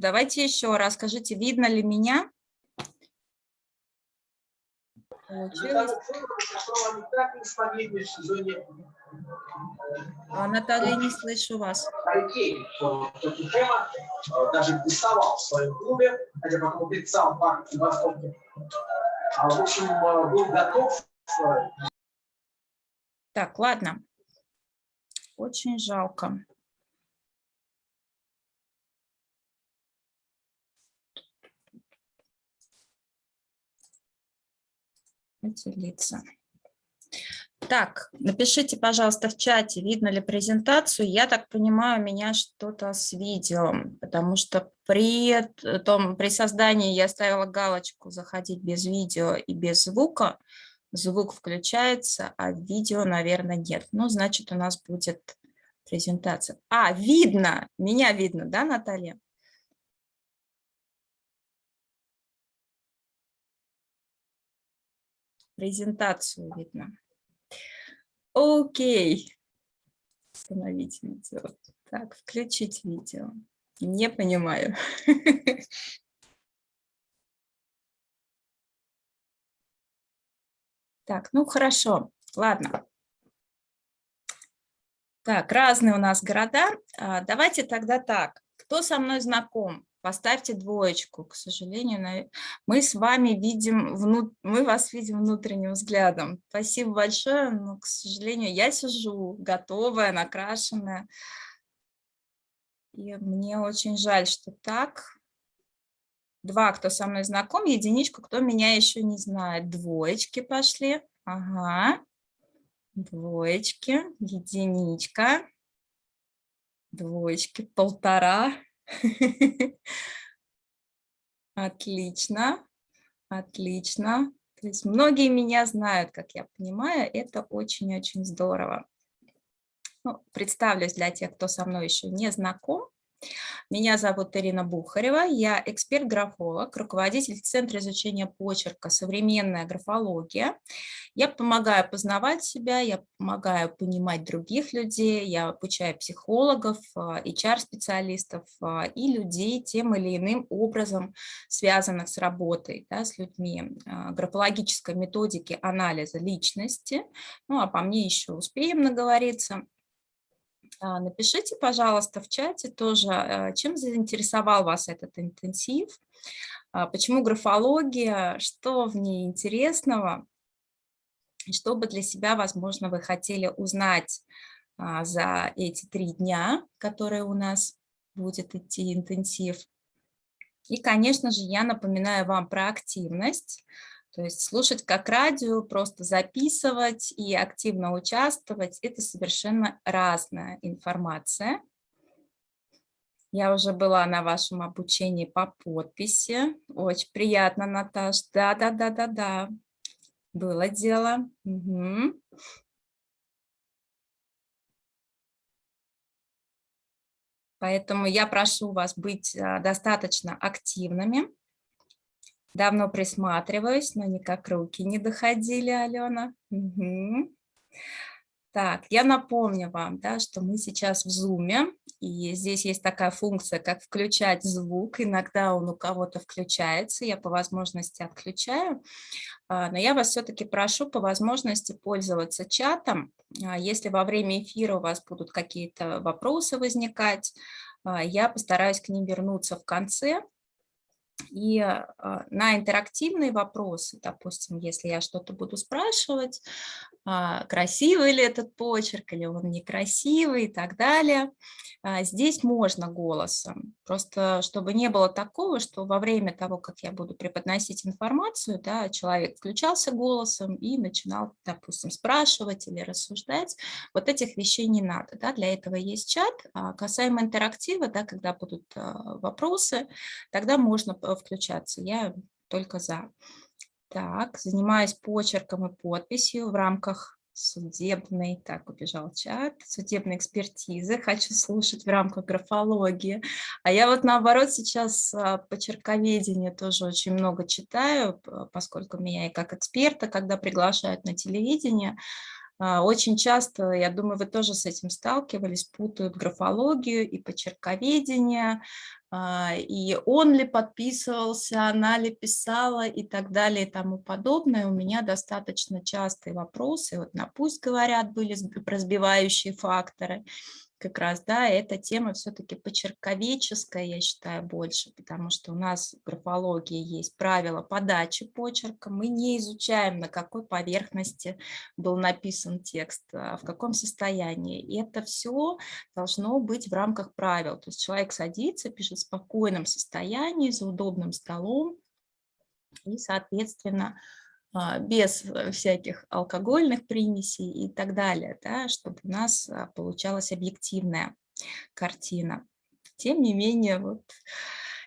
Давайте еще раз, скажите, видно ли меня? Получилось? А, Наталья, не слышу вас. даже в своем клубе, хотя потом писал в общем, был готов. Так, ладно. Очень жалко. Поделиться. Так, напишите, пожалуйста, в чате, видно ли презентацию. Я так понимаю, у меня что-то с видео, потому что при, том, при создании я ставила галочку «Заходить без видео и без звука». Звук включается, а видео, наверное, нет. Ну, значит, у нас будет презентация. А, видно! Меня видно, да, Наталья? Презентацию видно. Окей. Остановить видео. Так, включить видео. Не понимаю. Так, ну хорошо, ладно. Так, разные у нас города. А, давайте тогда так. Кто со мной знаком? Поставьте двоечку, к сожалению. Мы с вами видим, вну... мы вас видим внутренним взглядом. Спасибо большое, но, к сожалению, я сижу готовая, накрашенная. И мне очень жаль, что так. Два, кто со мной знаком, единичку, кто меня еще не знает. Двоечки пошли. Ага. Двоечки, единичка, двоечки, полтора. Отлично, отлично. То есть многие меня знают, как я понимаю, это очень-очень здорово. Ну, представлюсь для тех, кто со мной еще не знаком. Меня зовут Ирина Бухарева, я эксперт-графолог, руководитель Центра изучения почерка «Современная графология». Я помогаю познавать себя, я помогаю понимать других людей, я обучаю психологов, HR-специалистов а, а, и людей тем или иным образом, связанных с работой, да, с людьми, а, графологической методики анализа личности. Ну, а по мне еще успеем наговориться. А, напишите, пожалуйста, в чате тоже, э, чем заинтересовал вас этот интенсив, а, почему графология, что в ней интересного, что бы для себя, возможно, вы хотели узнать а, за эти три дня, которые у нас будет идти интенсив. И, конечно же, я напоминаю вам про активность. То есть слушать как радио, просто записывать и активно участвовать – это совершенно разная информация. Я уже была на вашем обучении по подписи. Очень приятно, Наташ. Да-да-да-да-да. Было дело. Угу. Поэтому я прошу вас быть а, достаточно активными. Давно присматриваюсь, но никак руки не доходили, Алена. Угу. Так, я напомню вам, да, что мы сейчас в Zoom, и здесь есть такая функция, как включать звук. Иногда он у кого-то включается, я по возможности отключаю. А, но я вас все-таки прошу по возможности пользоваться чатом. А, если во время эфира у вас будут какие-то вопросы возникать, а, я постараюсь к ним вернуться в конце, и а, на интерактивные вопросы, допустим, если я что-то буду спрашивать, красивый ли этот почерк или он некрасивый и так далее, а, здесь можно голосом. Просто чтобы не было такого, что во время того, как я буду преподносить информацию, да, человек включался голосом и начинал, допустим, спрашивать или рассуждать. Вот этих вещей не надо. Да, для этого есть чат. Касаемо интерактива, да, когда будут вопросы, тогда можно включаться. Я только за. Так, занимаюсь почерком и подписью в рамках судебной, так, убежал чат, судебной экспертизы, хочу слушать в рамках графологии. А я вот наоборот сейчас а, почерковедение тоже очень много читаю, поскольку меня и как эксперта, когда приглашают на телевидение, а, очень часто, я думаю, вы тоже с этим сталкивались, путают графологию и почерковедение, и он ли подписывался, она ли писала и так далее и тому подобное. У меня достаточно частые вопросы, вот на «пусть говорят» были разбивающие факторы, как раз, да, эта тема все-таки почерковеческая, я считаю, больше, потому что у нас в графологии есть правила подачи почерка, мы не изучаем, на какой поверхности был написан текст, а в каком состоянии. И это все должно быть в рамках правил. То есть человек садится, пишет в спокойном состоянии, за удобным столом, и, соответственно, без э, всяких алкогольных примесей и так далее, да, чтобы у нас а, получалась объективная картина. Тем не менее, вот,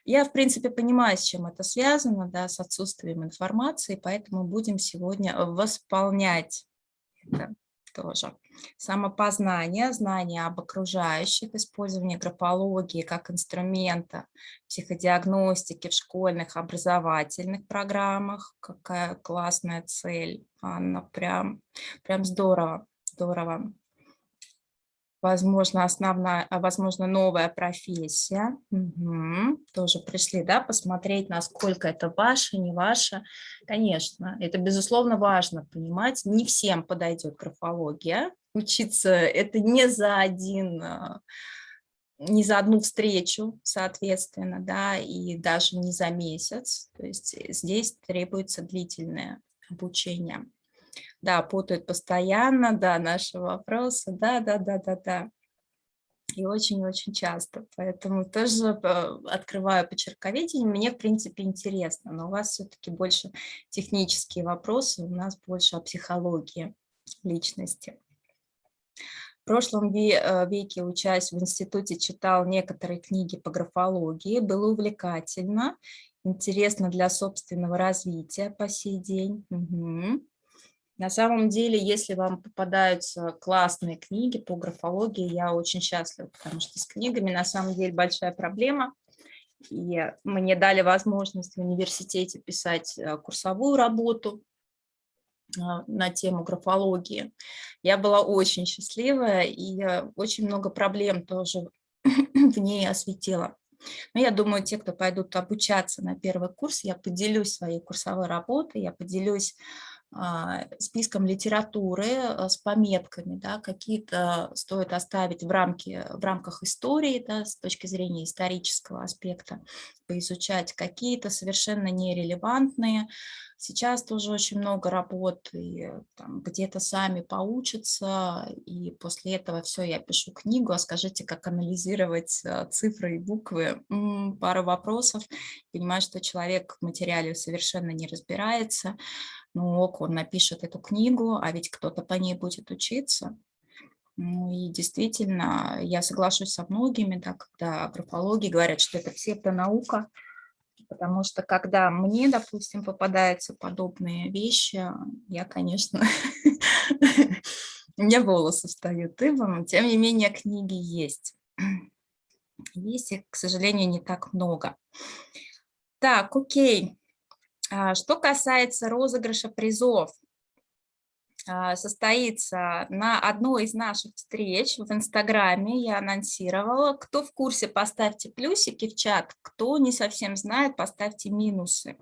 я, в принципе, понимаю, с чем это связано, да, с отсутствием информации, поэтому будем сегодня восполнять это тоже. Самопознание, знание об окружающих, использование графологии как инструмента психодиагностики в школьных образовательных программах. Какая классная цель, Анна, прям, прям здорово, здорово возможно, основная, а, возможно, новая профессия. Угу. Тоже пришли, да, посмотреть, насколько это ваше, не ваше. Конечно, это, безусловно, важно понимать. Не всем подойдет графология. Учиться это не за один а, не за одну встречу, соответственно, да, и даже не за месяц. То есть здесь требуется длительное обучение. Да, путают постоянно, да, наши вопросы, да, да, да, да, да. И очень-очень часто. Поэтому тоже э, открываю почерковедение. Мне, в принципе, интересно, но у вас все-таки больше технические вопросы, у нас больше о психологии личности. В прошлом э, веке, учась в институте, читал некоторые книги по графологии. Было увлекательно, интересно для собственного развития по сей день. Угу. На самом деле, если вам попадаются классные книги по графологии, я очень счастлива, потому что с книгами на самом деле большая проблема. И мне дали возможность в университете писать э, курсовую работу э, на тему графологии. Я была очень счастливая и очень много проблем тоже в ней осветила. Но я думаю, те, кто пойдут обучаться на первый курс, я поделюсь своей курсовой работой, я поделюсь списком литературы а, с пометками, да, какие-то стоит оставить в, рамке, в рамках истории, да, с точки зрения исторического аспекта, поизучать какие-то совершенно нерелевантные. Сейчас тоже очень много работ, где-то сами поучатся, и после этого все, я пишу книгу, а скажите, как анализировать а, цифры и буквы, М -м, пару вопросов, понимаю, что человек в материале совершенно не разбирается, ну ок, он напишет эту книгу, а ведь кто-то по ней будет учиться. Ну и действительно, я соглашусь со многими, да, когда графологи говорят, что это псевдонаука, потому что когда мне, допустим, попадаются подобные вещи, я, конечно, у меня волосы встают дыбом, тем не менее книги есть. Есть их, к сожалению, не так много. Так, окей. А, что касается розыгрыша призов, состоится на одной из наших встреч в Инстаграме, я анонсировала. Кто в курсе, поставьте плюсики в чат, кто не совсем знает, поставьте минусы.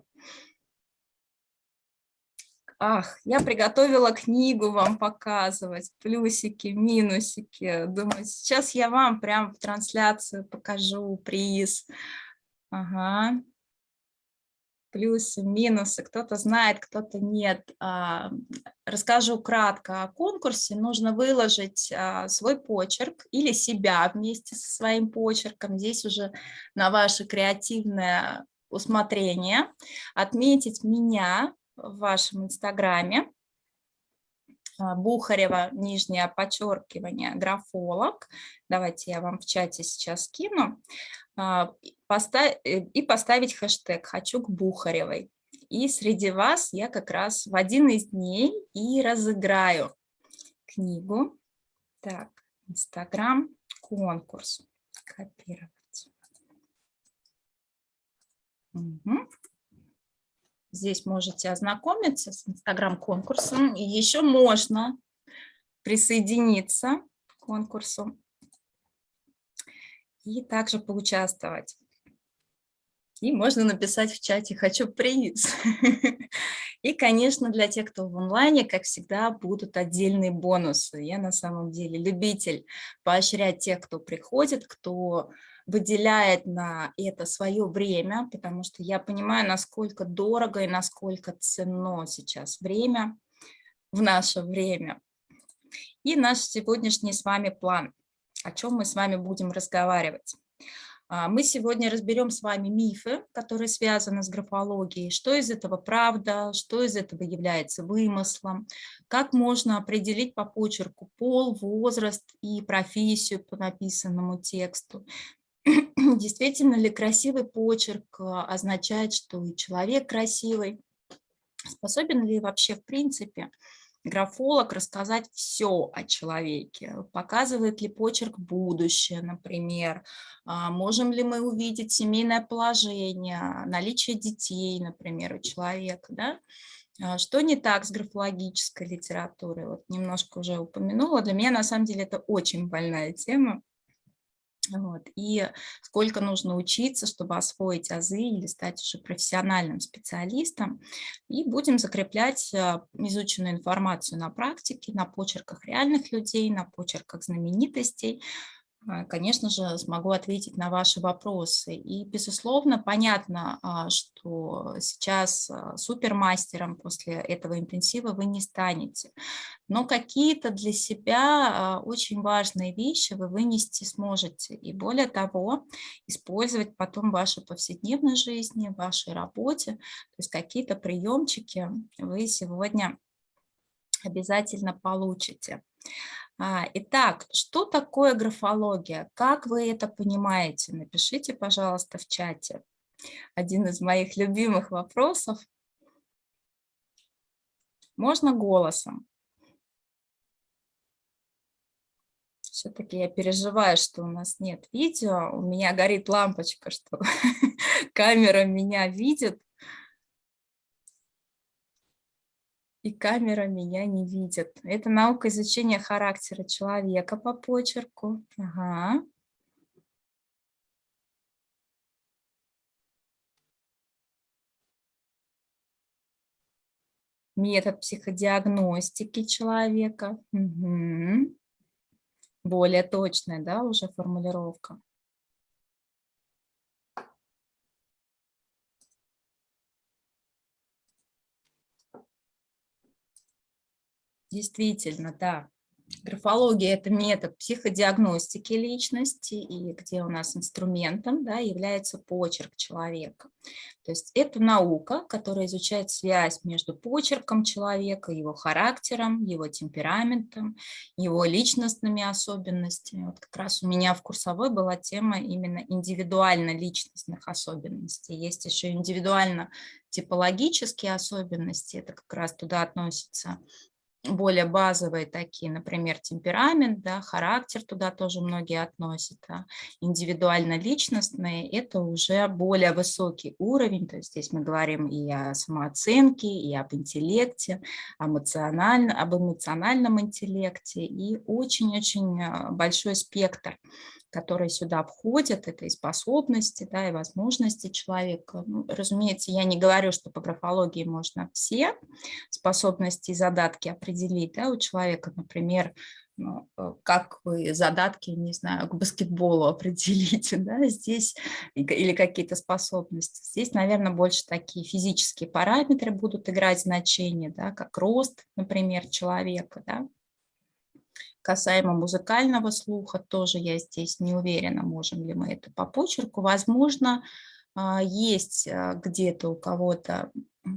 Ах, я приготовила книгу вам показывать, плюсики, минусики. Думаю, сейчас я вам прям в трансляцию покажу приз. Ага плюсы, минусы, кто-то знает, кто-то нет. А, расскажу кратко о конкурсе. Нужно выложить а, свой почерк или себя вместе со своим почерком. Здесь уже на ваше креативное усмотрение. Отметить меня в вашем инстаграме. А, Бухарева, нижнее подчеркивание, графолог. Давайте я вам в чате сейчас скину. А, э, и поставить хэштег «Хочу к Бухаревой». И среди вас я как раз в один из дней и разыграю книгу. Так, Инстаграм, конкурс. Копировать. Угу. Здесь можете ознакомиться с Инстаграм-конкурсом. И еще можно присоединиться к конкурсу и также поучаствовать. И можно написать в чате «хочу приз». И, конечно, для тех, кто в онлайне, как всегда, будут отдельные бонусы. Я на самом деле любитель поощрять тех, кто приходит, кто выделяет на это свое время, потому что я понимаю, насколько дорого и насколько ценно сейчас время в наше время. И наш сегодняшний с вами план, о чем мы с вами будем разговаривать. А, мы сегодня разберем с вами мифы, которые связаны с графологией, что из этого правда, что из этого является вымыслом, как можно определить по почерку пол, возраст и профессию по написанному тексту. Действительно ли красивый почерк а, означает, что и человек красивый, способен ли вообще в принципе графолог рассказать все о человеке. Показывает ли почерк будущее, например. А, можем ли мы увидеть семейное положение, наличие детей, например, у человека. Да? А, что не так с графологической литературой? Вот немножко уже упомянула. Для меня на самом деле это очень больная тема. Вот. И сколько нужно учиться, чтобы освоить азы или стать уже профессиональным специалистом. И будем закреплять а, изученную информацию на практике, на почерках реальных людей, на почерках знаменитостей, конечно же, смогу ответить на ваши вопросы. И, безусловно, понятно, а, что сейчас а, супермастером после этого интенсива вы не станете. Но какие-то для себя очень важные вещи вы вынести сможете. И более того, использовать потом в вашей повседневной жизни, в вашей работе. То есть какие-то приемчики вы сегодня обязательно получите. А, итак, что такое графология? Как вы это понимаете? Напишите, пожалуйста, в чате. Один из моих любимых вопросов. Можно голосом. Все-таки я переживаю, что у нас нет видео. У меня горит лампочка, что камера меня видит. И камера меня не видит. Это наука изучения характера человека по почерку. Ага. Метод психодиагностики человека. Угу. Более точная, да, уже формулировка. Действительно, да. Графология – это метод психодиагностики личности, и где у нас инструментом да, является почерк человека. То есть это наука, которая изучает связь между почерком человека, его характером, его темпераментом, его личностными особенностями. Вот как раз у меня в курсовой была тема именно индивидуально-личностных особенностей. Есть еще индивидуально-типологические особенности, это как раз туда относится более базовые такие, например, темперамент, да, характер туда тоже многие относят, а индивидуально-личностные – это уже более высокий уровень, то есть здесь мы говорим и о самооценке, и об интеллекте, эмоционально, об эмоциональном интеллекте, и очень-очень а, большой спектр которые сюда входят, это и способности, да, и возможности человека. Ну, разумеется, я не говорю, что по графологии можно все способности и задатки определить да, у человека, например, ну, э, как вы задатки, не знаю, к баскетболу определите, да, здесь, или какие-то способности. Здесь, наверное, больше такие физические параметры будут играть значение, да, как рост, например, человека, да, Касаемо музыкального слуха, тоже я здесь не уверена, можем ли мы это по почерку. Возможно, а, есть а, где-то у кого-то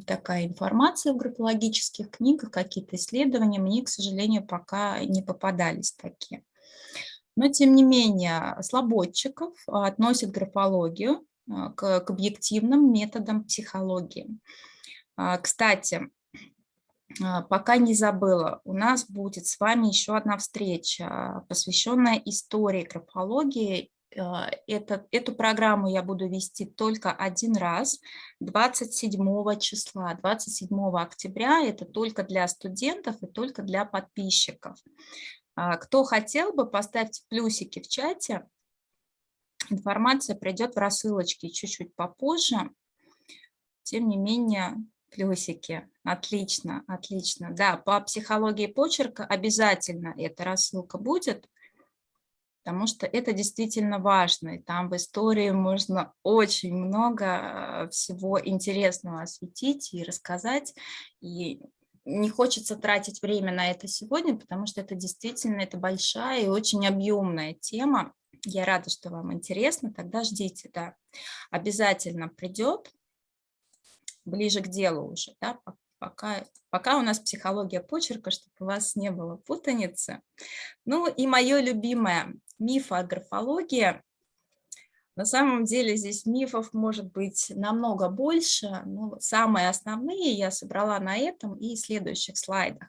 такая информация в графологических книгах, какие-то исследования, мне, к сожалению, пока не попадались такие. Но, тем не менее, слободчиков относят графологию а, к, к объективным методам психологии. Кстати, пока не забыла, у нас будет с вами еще одна встреча, посвященная истории графологии. А, это, эту программу я буду вести только один раз, 27 числа, 27 октября. Это только для студентов и только для подписчиков. А, кто хотел бы, поставьте плюсики в чате, информация придет в рассылочке чуть-чуть попозже. Тем не менее, плюсики. Отлично, отлично. Да, по психологии почерка обязательно эта рассылка будет, потому что это действительно важно. И там в истории можно очень много э, всего интересного осветить и рассказать. И не хочется тратить время на это сегодня, потому что это действительно это большая и очень объемная тема. Я рада, что вам интересно, тогда ждите, да. Обязательно придет ближе к делу уже, да, пока, пока у нас психология почерка, чтобы у вас не было путаницы. Ну и мое любимое миф о графологии. На самом деле здесь мифов может быть намного больше, но самые основные я собрала на этом и следующих слайдах.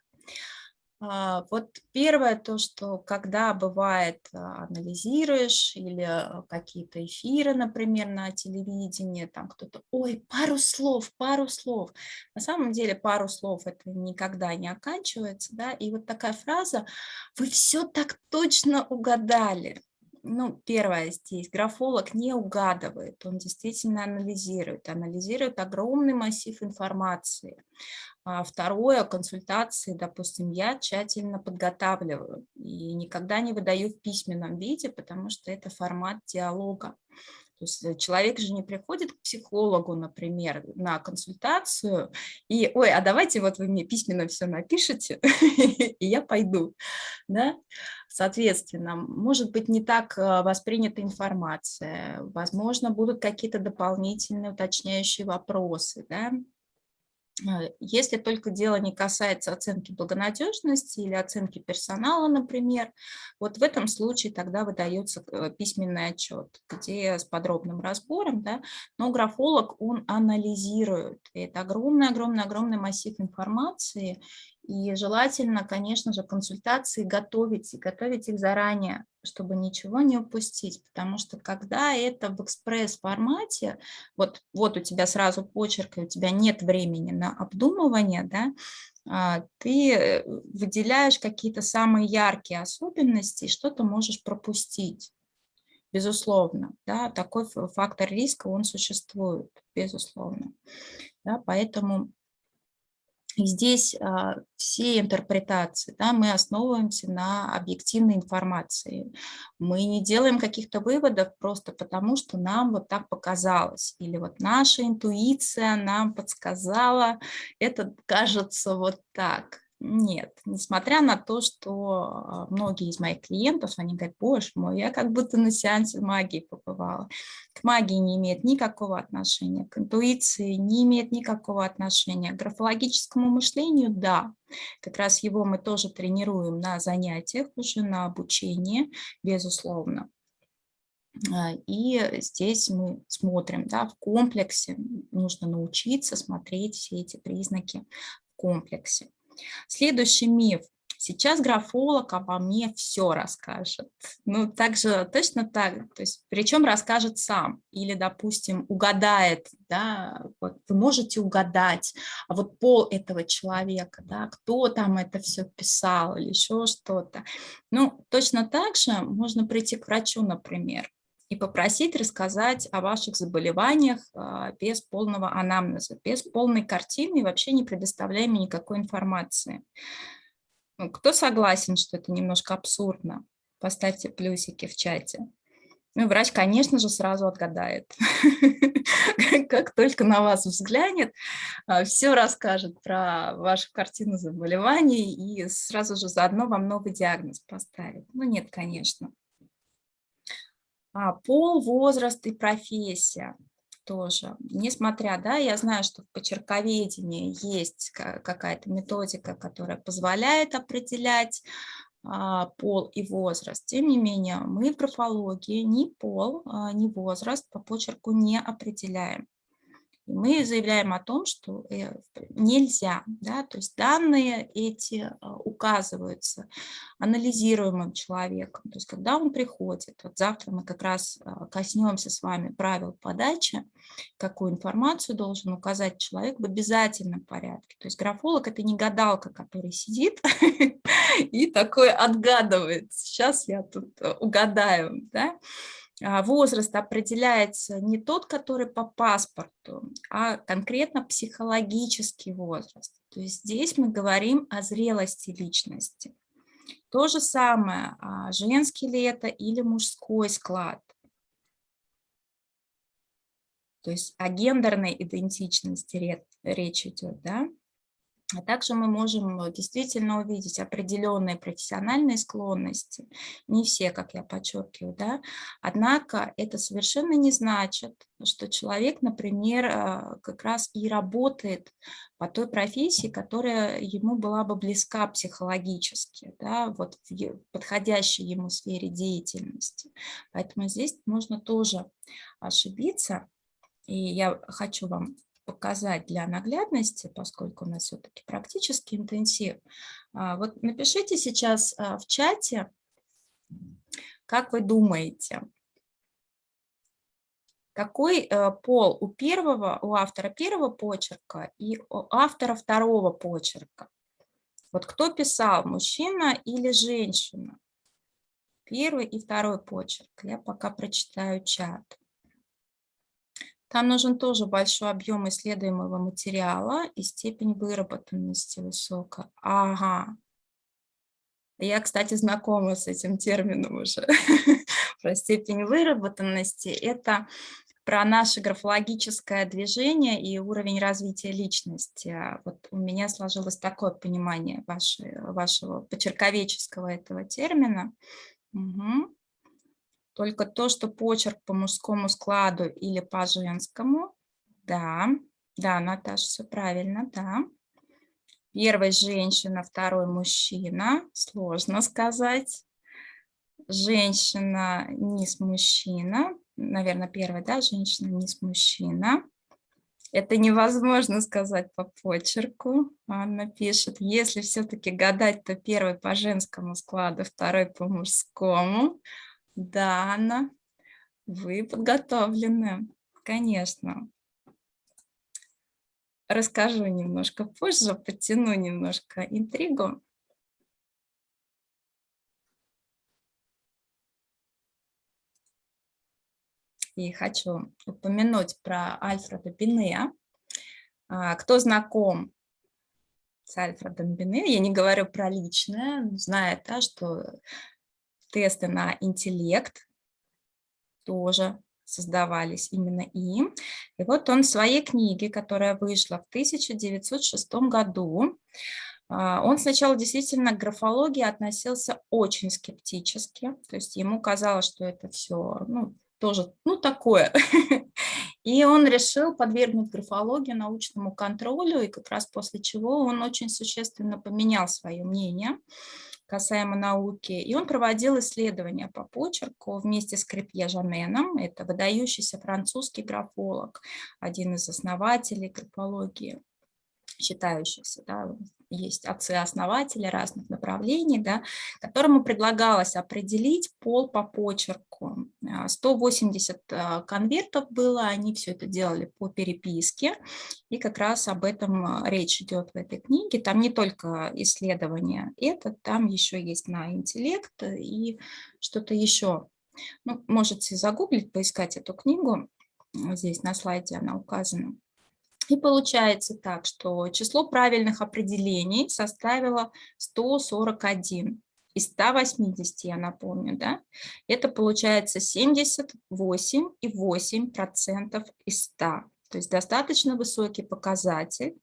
А, вот первое то, что когда бывает а, анализируешь или а, какие-то эфиры, например, на телевидении, там кто-то, ой, пару слов, пару слов. На самом деле пару слов это никогда не оканчивается, да, и вот такая фраза, вы все так точно угадали. Ну, первое здесь, графолог не угадывает, он действительно анализирует, анализирует огромный массив информации. А второе, консультации, допустим, я тщательно подготавливаю и никогда не выдаю в письменном виде, потому что это формат диалога. То есть э, человек же не приходит к психологу, например, на консультацию, и, ой, а давайте вот вы мне письменно все напишите, и я пойду. Да? Соответственно, может быть не так э, воспринята информация, возможно, будут какие-то дополнительные уточняющие вопросы, да? Э, если только дело не касается оценки благонадежности или оценки персонала, например, вот в этом случае тогда выдается э, письменный отчет, где с подробным разбором, да, но графолог, он анализирует. Это огромный-огромный-огромный массив информации, и желательно, конечно же, консультации готовить, и готовить их заранее, чтобы ничего не упустить, потому что когда это в экспресс-формате, вот, вот у тебя сразу почерк, и у тебя нет времени на обдумывание, да, а, ты э, выделяешь какие-то самые яркие особенности, что-то можешь пропустить. Безусловно, да, такой фактор риска, он существует, безусловно. Да, поэтому и здесь а, все интерпретации, да, мы основываемся на объективной информации. Мы не делаем каких-то выводов просто потому, что нам вот так показалось. Или вот наша интуиция нам подсказала, это кажется вот так. Нет, несмотря на то, что а, многие из моих клиентов, они говорят, боже мой, я как будто на сеансе магии побывала. К магии не имеет никакого отношения, к интуиции не имеет никакого отношения, к графологическому мышлению – да. Как раз его мы тоже тренируем на занятиях, уже на обучении, безусловно. А, и здесь мы смотрим, да, в комплексе нужно научиться смотреть все эти признаки в комплексе. Следующий миф. Сейчас графолог обо мне все расскажет. Ну, также точно так, то есть, причем расскажет сам или, допустим, угадает, да, вот вы можете угадать, а вот пол этого человека, да, кто там это все писал или еще что-то. Ну, точно так же можно прийти к врачу, например, и попросить рассказать о ваших заболеваниях а, без полного анамнеза, без полной картины и вообще не предоставляя мне никакой информации. Ну, кто согласен, что это немножко абсурдно? Поставьте плюсики в чате. Ну, врач, конечно же, сразу отгадает. Как только на вас взглянет, а, все расскажет про вашу картину заболеваний и сразу же заодно вам новый диагноз поставит. Ну, нет, конечно. А, пол, возраст и профессия тоже. Несмотря, да, я знаю, что в почерковедении есть какая-то методика, которая позволяет определять а, пол и возраст. Тем не менее, мы в графологии ни пол, а, ни возраст по почерку не определяем мы заявляем о том, что э, нельзя, да, то есть данные эти а, указываются анализируемым человеком, то есть когда он приходит, вот завтра мы как раз а, коснемся с вами правил подачи, какую информацию должен указать человек в обязательном порядке, то есть графолог это не гадалка, который сидит и такой отгадывает, сейчас я тут э, угадаю, да, возраст определяется не тот, который по паспорту, а конкретно психологический возраст. То есть здесь мы говорим о зрелости личности. То же самое, а, женский ли это или мужской склад. То есть о гендерной идентичности речь идет, да? А также мы можем э, действительно увидеть определенные профессиональные склонности, не все, как я подчеркиваю, да? однако это совершенно не значит, что человек, например, э, как раз и работает по той профессии, которая ему была бы близка психологически, да? вот в подходящей ему сфере деятельности. Поэтому здесь можно тоже ошибиться, и я хочу вам показать для наглядности, поскольку у нас все-таки практический интенсив. А, вот напишите сейчас а, в чате, как вы думаете, какой э, пол у первого, у автора первого почерка и у автора второго почерка? Вот кто писал, мужчина или женщина? Первый и второй почерк. Я пока прочитаю чат. Там нужен тоже большой объем исследуемого материала и степень выработанности высокая. Ага. Я, кстати, знакома с этим термином уже. Про степень выработанности. Это про наше графологическое движение и уровень развития личности. Вот у меня сложилось такое понимание вашего, вашего почерковеческого этого термина. Угу. Только то, что почерк по мужскому складу или по женскому. Да, да, Наташа, все правильно, да. Первый женщина, второй мужчина. Сложно сказать. Женщина, низ мужчина. Наверное, первая, да, женщина, низ мужчина. Это невозможно сказать по почерку. Анна пишет, если все-таки гадать, то первый по женскому складу, второй по мужскому. Да, Анна, вы подготовлены, конечно. Расскажу немножко позже, подтяну немножко интригу. И хочу упомянуть про Альфреда Бине. А, кто знаком с Альфредом Бине, я не говорю про личное, знает, да, что тесты на интеллект тоже создавались именно им. И вот он в своей книге, которая вышла в 1906 году, а, он сначала действительно к графологии относился очень скептически, то есть ему казалось, что это все ну, тоже ну, такое. И он решил подвергнуть графологию научному контролю, и как раз после чего он очень существенно поменял свое мнение касаемо науки. И он проводил исследования по почерку вместе с Крепье Жаненом. Это выдающийся французский графолог, один из основателей графологии считающихся, да, есть отцы-основатели разных направлений, да, которому предлагалось определить пол по почерку. 180 а, а, конвертов было, они все это делали по переписке, и как раз об этом а, речь идет в этой книге. Там не только исследование это, там еще есть на интеллект и что-то еще. Ну, можете загуглить, поискать эту книгу, здесь на слайде она указана. И получается так, что число правильных определений составило 141 из 180, я напомню, да, это получается 78,8% из 100. То есть достаточно высокий показатель.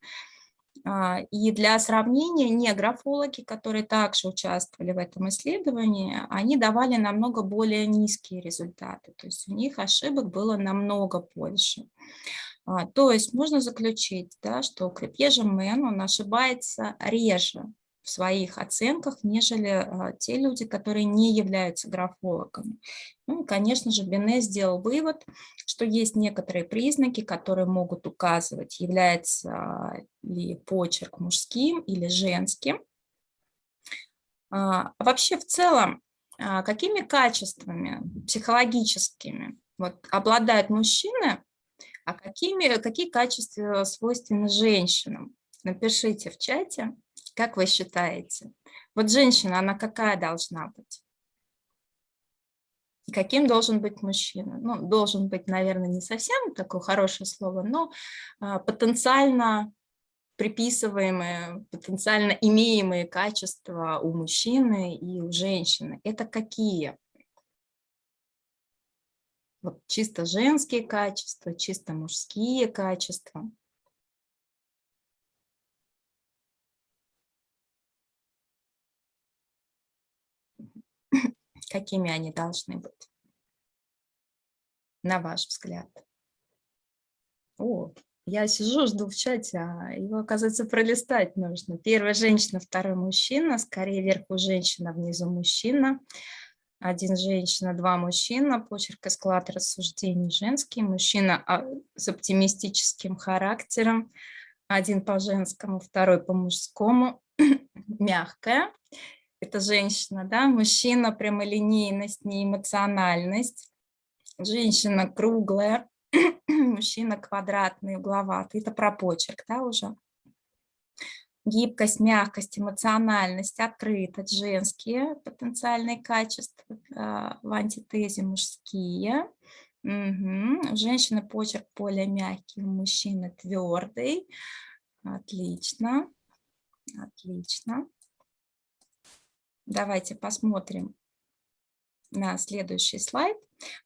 А, и для сравнения не графологи, которые также участвовали в этом исследовании, они давали намного более низкие результаты. То есть у них ошибок было намного больше. А, то есть можно заключить, да, что Крепье Мен, он ошибается реже в своих оценках, нежели а, те люди, которые не являются графологами. Ну, конечно же, Бене сделал вывод, что есть некоторые признаки, которые могут указывать, является ли почерк мужским или женским. А, вообще в целом, а, какими качествами психологическими вот, обладают мужчины, а какими, какие качества свойственны женщинам? Напишите в чате, как вы считаете. Вот женщина, она какая должна быть? Каким должен быть мужчина? Ну, должен быть, наверное, не совсем такое хорошее слово, но а, потенциально приписываемые, потенциально имеемые качества у мужчины и у женщины. Это какие? Вот чисто женские качества, чисто мужские качества. Какими они должны быть, на ваш взгляд? О, я сижу, жду в чате, а его, оказывается, пролистать нужно. Первая женщина, второй мужчина, скорее вверху женщина, внизу мужчина. Один женщина, два мужчина, почерк и склад рассуждений женский, мужчина а, с оптимистическим характером, один по женскому, второй по мужскому, мягкая, это женщина, да, мужчина прямолинейность, неэмоциональность, женщина круглая, мужчина квадратный, угловатый, это про почерк, да, уже. Гибкость, мягкость, эмоциональность, открытость, женские потенциальные качества, а, в антитезе мужские. Угу. У женщины почерк более мягкий, у мужчины твердый. Отлично, отлично. Давайте посмотрим на следующий слайд.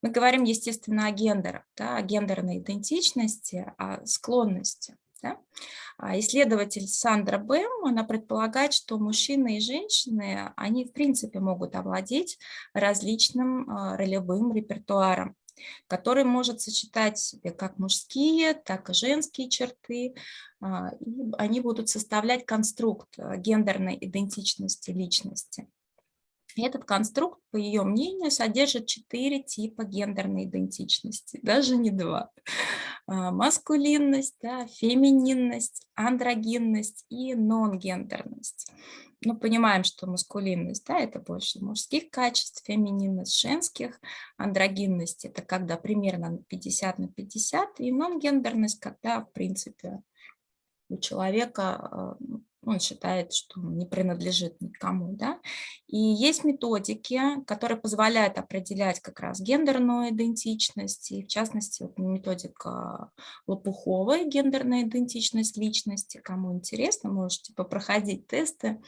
Мы говорим, естественно, о гендерах, да, о гендерной идентичности, о склонности. Да? А исследователь Сандра Бэм, она предполагает, что мужчины и женщины, они в принципе могут овладеть различным а, ролевым репертуаром который может сочетать в себе как мужские, так и женские черты. А, и они будут составлять конструкт гендерной идентичности личности. Этот конструкт, по ее мнению, содержит четыре типа гендерной идентичности, даже не два. А, маскулинность, да, фемининность, андрогинность и нонгендерность. Ну, понимаем, что маскулинность, да, это больше мужских качеств, фемининность женских, андрогинность – это когда примерно 50 на 50, и нонгендерность, когда, в принципе, у человека а, он считает, что не принадлежит никому. Да? И есть методики, которые позволяют определять как раз гендерную идентичность, и в частности методика Лопуховой, гендерная идентичность личности. Кому интересно, можете попроходить тесты.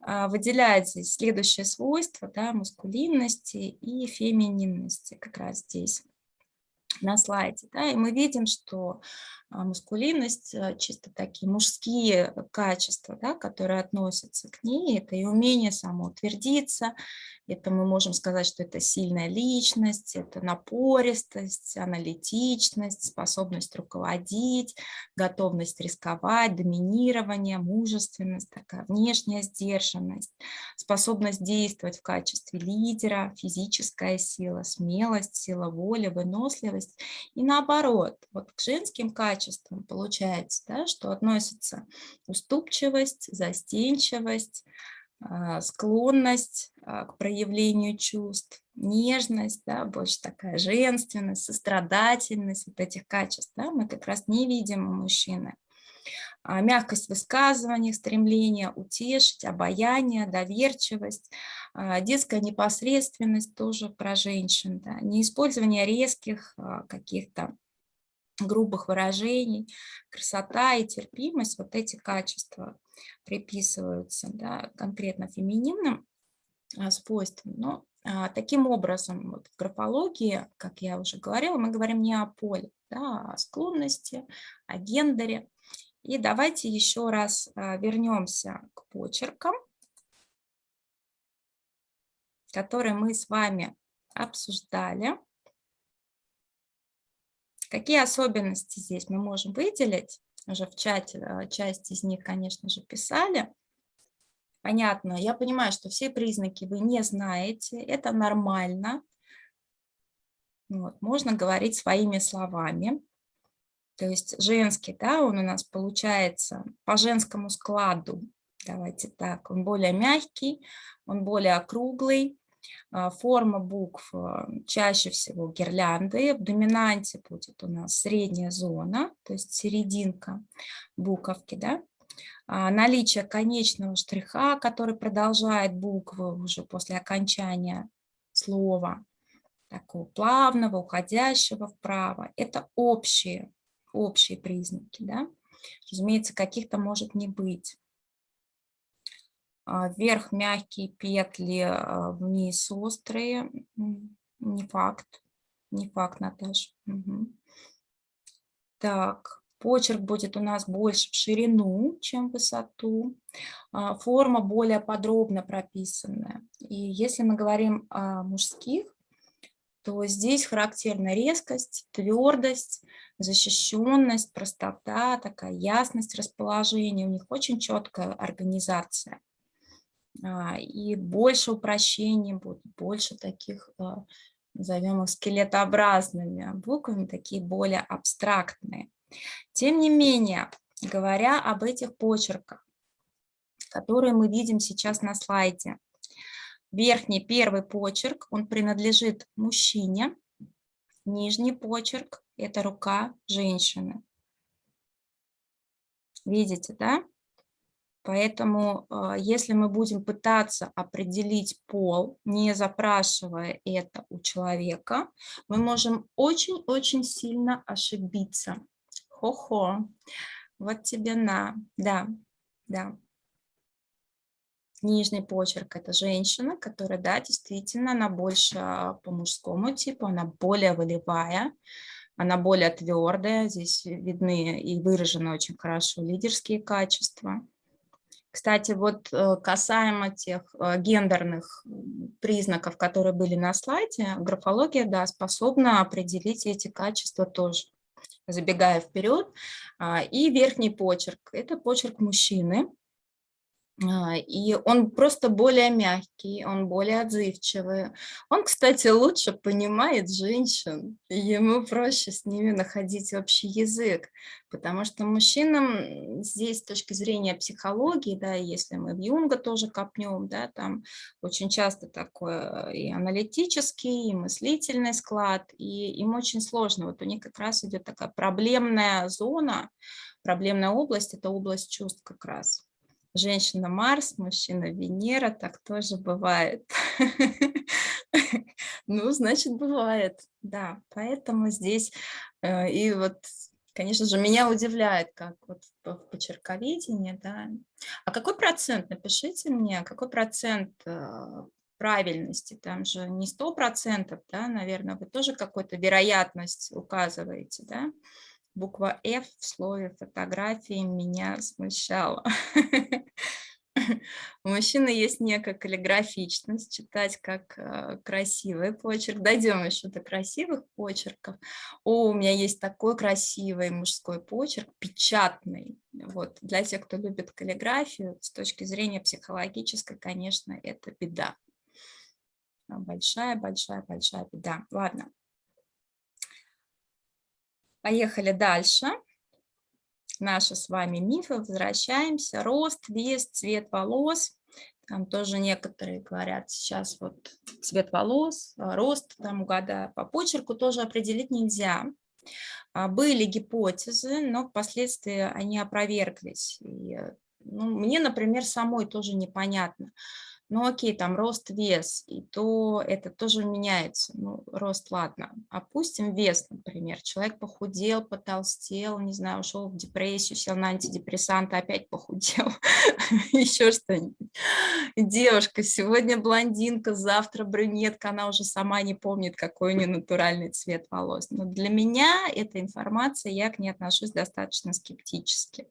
А, выделяет здесь следующее свойство, да, маскулинности и фемининности как раз здесь на слайде. Да, и мы видим, что а, мускулинность, а, чисто такие мужские качества, да, которые относятся к ней, это и умение самоутвердиться, это мы можем сказать, что это сильная личность, это напористость, аналитичность, способность руководить, готовность рисковать, доминирование, мужественность, такая внешняя сдержанность, способность действовать в качестве лидера, физическая сила, смелость, сила воли, выносливость. И наоборот, вот к женским качествам получается, да, что относится уступчивость, застенчивость, а, склонность а, к проявлению чувств, нежность, да, больше такая женственность, сострадательность, вот этих качеств, да, мы как раз не видим у мужчины. А, мягкость высказывания, стремление утешить, обаяние, доверчивость, детская непосредственность тоже про женщин, да, неиспользование резких каких-то грубых выражений, красота и терпимость, вот эти качества приписываются да, конкретно фемининным а, свойствам. Но а, таким образом вот в графологии, как я уже говорила, мы говорим не о поле, да, а о склонности, о гендере. И давайте еще раз а, вернемся к почеркам, которые мы с вами обсуждали. Какие особенности здесь мы можем выделить? Уже в чате э, часть из них, конечно же, писали. Понятно, я понимаю, что все признаки вы не знаете, это нормально. Вот, можно говорить своими словами. То есть женский, да, он у нас получается по женскому складу, давайте так, он более мягкий, он более округлый, а, форма букв а, чаще всего гирлянды. В доминанте будет у нас средняя зона, то есть серединка буковки. Да? А, наличие конечного штриха, который продолжает буквы уже после окончания слова. такого плавного, уходящего вправо. Это общие, общие признаки. Да? Разумеется, каких-то может не быть. А, вверх мягкие петли, а, вниз острые. Не факт. Не факт, Наташа. Угу. Так, почерк будет у нас больше в ширину, чем в высоту. А, форма более подробно прописанная. И если мы говорим о мужских, то здесь характерна резкость, твердость, защищенность, простота, такая ясность расположения. У них очень четкая организация. А, и больше упрощений будет, больше таких, а, назовем их скелетообразными буквами, такие более абстрактные. Тем не менее, говоря об этих почерках, которые мы видим сейчас на слайде, верхний первый почерк, он принадлежит мужчине, нижний почерк – это рука женщины. Видите, да? Поэтому, а, если мы будем пытаться определить пол, не запрашивая это у человека, мы можем очень-очень сильно ошибиться. Хо-хо, вот тебе на, да, да. Нижний почерк – это женщина, которая, да, действительно, она больше по мужскому типу, она более волевая, она более твердая, здесь видны и выражены очень хорошо лидерские качества. Кстати, вот э, касаемо тех э, гендерных признаков, которые были на слайде, графология, да, способна определить эти качества тоже, забегая вперед. А, и верхний почерк – это почерк мужчины, а, и он просто более мягкий, он более отзывчивый. Он, кстати, лучше понимает женщин, ему проще с ними находить общий язык, потому что мужчинам здесь с точки зрения психологии, да, если мы в Юнга тоже копнем, да, там очень часто такой и аналитический, и мыслительный склад, и им очень сложно. Вот у них как раз идет такая проблемная зона, проблемная область, это область чувств как раз женщина Марс, мужчина Венера, так тоже бывает. Ну, значит, бывает, да. Поэтому здесь, э, и вот, конечно же, меня удивляет, как вот в почерковедении, да. А какой процент, напишите мне, какой процент э, правильности, там же не сто процентов, да, наверное, вы тоже какую-то вероятность указываете, да, буква F в слове фотографии меня смущала. У мужчины есть некая каллиграфичность, читать как э, красивый почерк. Дойдем еще до красивых почерков. О, у меня есть такой красивый мужской почерк, печатный. Вот. Для тех, кто любит каллиграфию, с точки зрения психологической, конечно, это беда. Большая-большая-большая беда. Ладно, Поехали дальше. Наши с вами мифы. Возвращаемся. Рост, вес, цвет волос. Там тоже некоторые говорят сейчас вот цвет волос, а, рост, там угадая по почерку тоже определить нельзя. А, были гипотезы, но впоследствии они опроверглись. И, ну, мне, например, самой тоже непонятно ну окей, там рост, вес, и то это тоже меняется. Ну, рост, ладно. Опустим вес, например. Человек похудел, потолстел, не знаю, ушел в депрессию, сел на антидепрессанты, опять похудел. Еще что-нибудь. Девушка, сегодня блондинка, завтра брюнетка, она уже сама не помнит, какой у нее натуральный цвет волос. Но для меня эта информация, я к ней отношусь достаточно скептически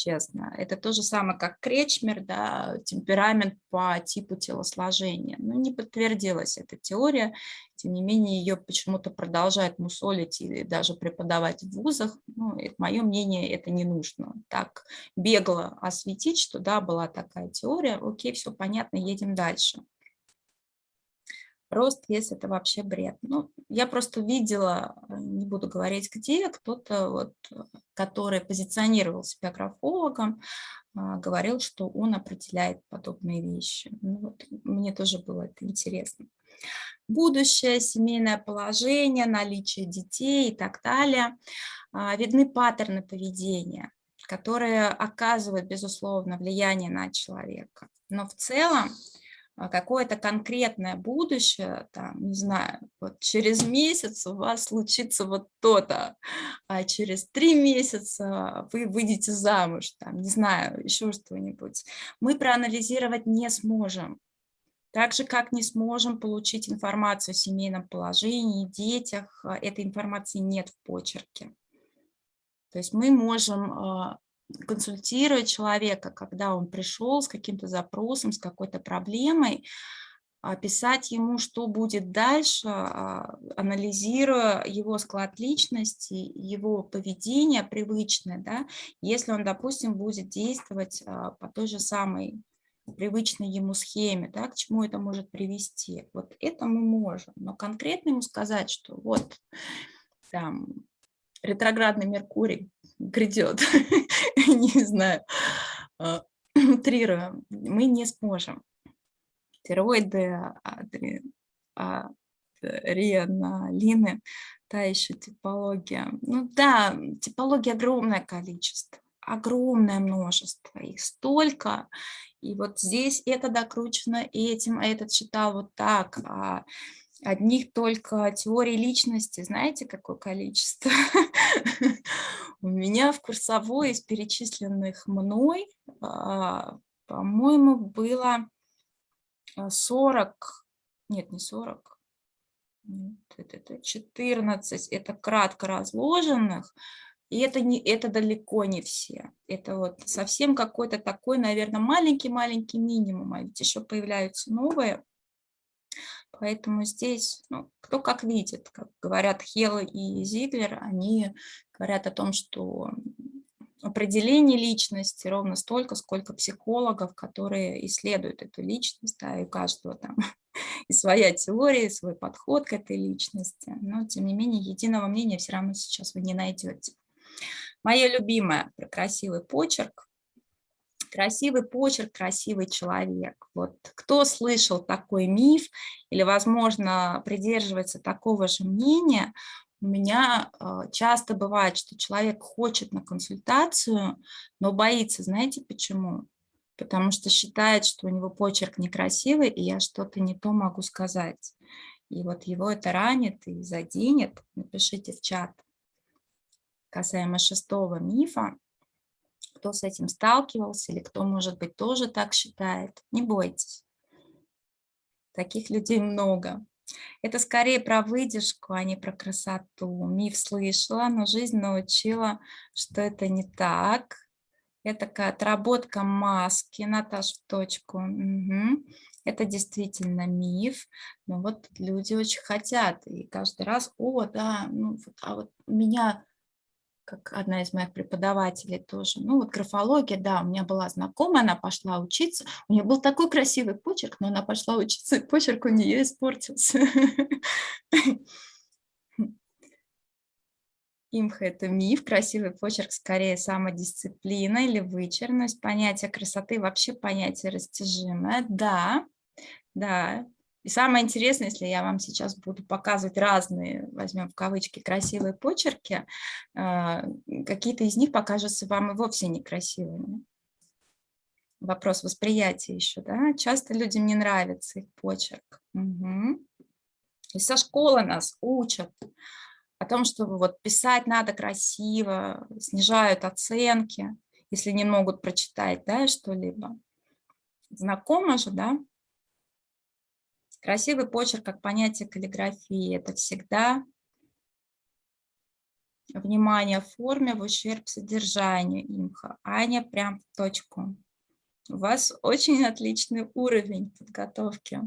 честно. Это то же самое, как Кречмер, да, темперамент по типу телосложения. Но не подтвердилась эта теория, тем не менее ее почему-то продолжают мусолить и даже преподавать в вузах. Ну, это, мое мнение, это не нужно. Так бегло осветить, что да, была такая теория, окей, все понятно, едем дальше рост, вес – это вообще бред. Ну, я просто видела, э, не буду говорить где, кто-то, вот, который позиционировал себя графологом, а, говорил, что он определяет подобные вещи. Ну, вот, мне тоже было это интересно. Будущее, семейное положение, наличие детей и так далее. А, видны паттерны поведения, которые оказывают, безусловно, влияние на человека. Но в целом какое-то конкретное будущее, там, не знаю, вот через месяц у вас случится вот то-то, а через три месяца вы выйдете замуж, там, не знаю, еще что-нибудь, мы проанализировать не сможем. Так же, как не сможем получить информацию о семейном положении, детях, а, этой информации нет в почерке. То есть мы можем а, консультировать человека, когда он пришел с каким-то запросом, с какой-то проблемой, описать ему, что будет дальше, а, анализируя его склад личности, его поведение привычное, да, если он, допустим, будет действовать по той же самой привычной ему схеме, да, к чему это может привести. Вот это мы можем, но конкретно ему сказать, что вот там ретроградный Меркурий грядет, не знаю, а, утрируем, мы не сможем. Стероиды, адреналины, та еще типология. Ну да, типология огромное количество, огромное множество, их столько, и вот здесь это докручено этим, а этот читал вот так. А одних только теорий личности, знаете, какое количество? У меня в курсовой из перечисленных мной, а, по-моему, было 40, нет, не 40, нет, это 14, это кратко разложенных, и это, не, это далеко не все. Это вот совсем какой-то такой, наверное, маленький-маленький минимум, а ведь еще появляются новые. Поэтому здесь, ну, кто как видит, как говорят Хелл и Зиглер, они говорят о том, что определение личности ровно столько, сколько психологов, которые исследуют эту личность, да, и у каждого там и своя теория, и свой подход к этой личности. Но, тем не менее, единого мнения все равно сейчас вы не найдете. Моя любимая про красивый почерк. Красивый почерк, красивый человек. Вот кто слышал такой миф или, возможно, придерживается такого же мнения, у меня э, часто бывает, что человек хочет на консультацию, но боится. Знаете почему? Потому что считает, что у него почерк некрасивый, и я что-то не то могу сказать. И вот его это ранит и заденет. Напишите в чат касаемо шестого мифа, кто с этим сталкивался или кто, может быть, тоже так считает, не бойтесь. Таких людей много. Это скорее про выдержку, а не про красоту. Миф слышала, но жизнь научила, что это не так. Это такая отработка маски, Наташ, в точку. Угу. Это действительно миф, но вот люди очень хотят, и каждый раз, о, да, ну, а вот меня как одна из моих преподавателей тоже. Ну вот графология, да, у меня была знакомая, она пошла учиться. У нее был такой красивый почерк, но она пошла учиться, и почерк у нее испортился. Имха – это миф, красивый почерк скорее самодисциплина или вычерность. Понятие красоты вообще понятие растяжимое. Да, да, и самое интересное, если я вам сейчас буду показывать разные, возьмем в кавычки, красивые почерки, а, какие-то из них покажутся вам и вовсе некрасивыми. Вопрос восприятия еще, да? Часто людям не нравится их почерк. Угу. И со школы нас учат о том, что вот писать надо красиво, снижают оценки, если не могут прочитать, да, что-либо. Знакомо же, да? Красивый почерк как понятие каллиграфии – это всегда внимание форме в ущерб содержанию имха. Аня прям в точку. У вас очень отличный уровень подготовки.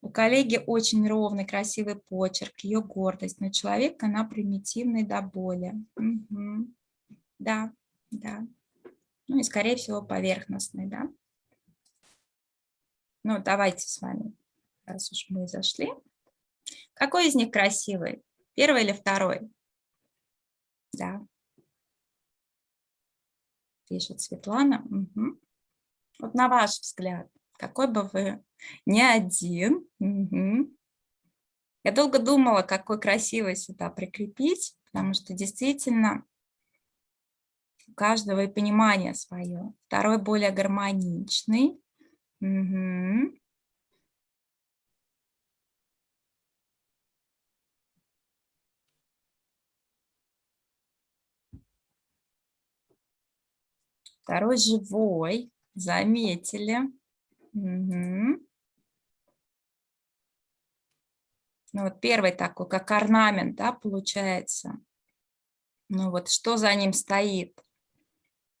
У коллеги очень ровный, красивый почерк, ее гордость, но человек, она примитивный до боли. Угу. Да, да. Ну и, скорее всего, поверхностный, да. Ну, давайте с вами раз уж мы зашли. Какой из них красивый? Первый или второй? Да. Пишет Светлана. Угу. Вот на ваш взгляд, какой бы вы не один. Угу. Я долго думала, какой красивый сюда прикрепить, потому что действительно у каждого и понимание свое. Второй более гармоничный. Угу. Второй живой. Заметили. Угу. Ну, вот первый такой, как орнамент, да, получается. Ну вот, что за ним стоит?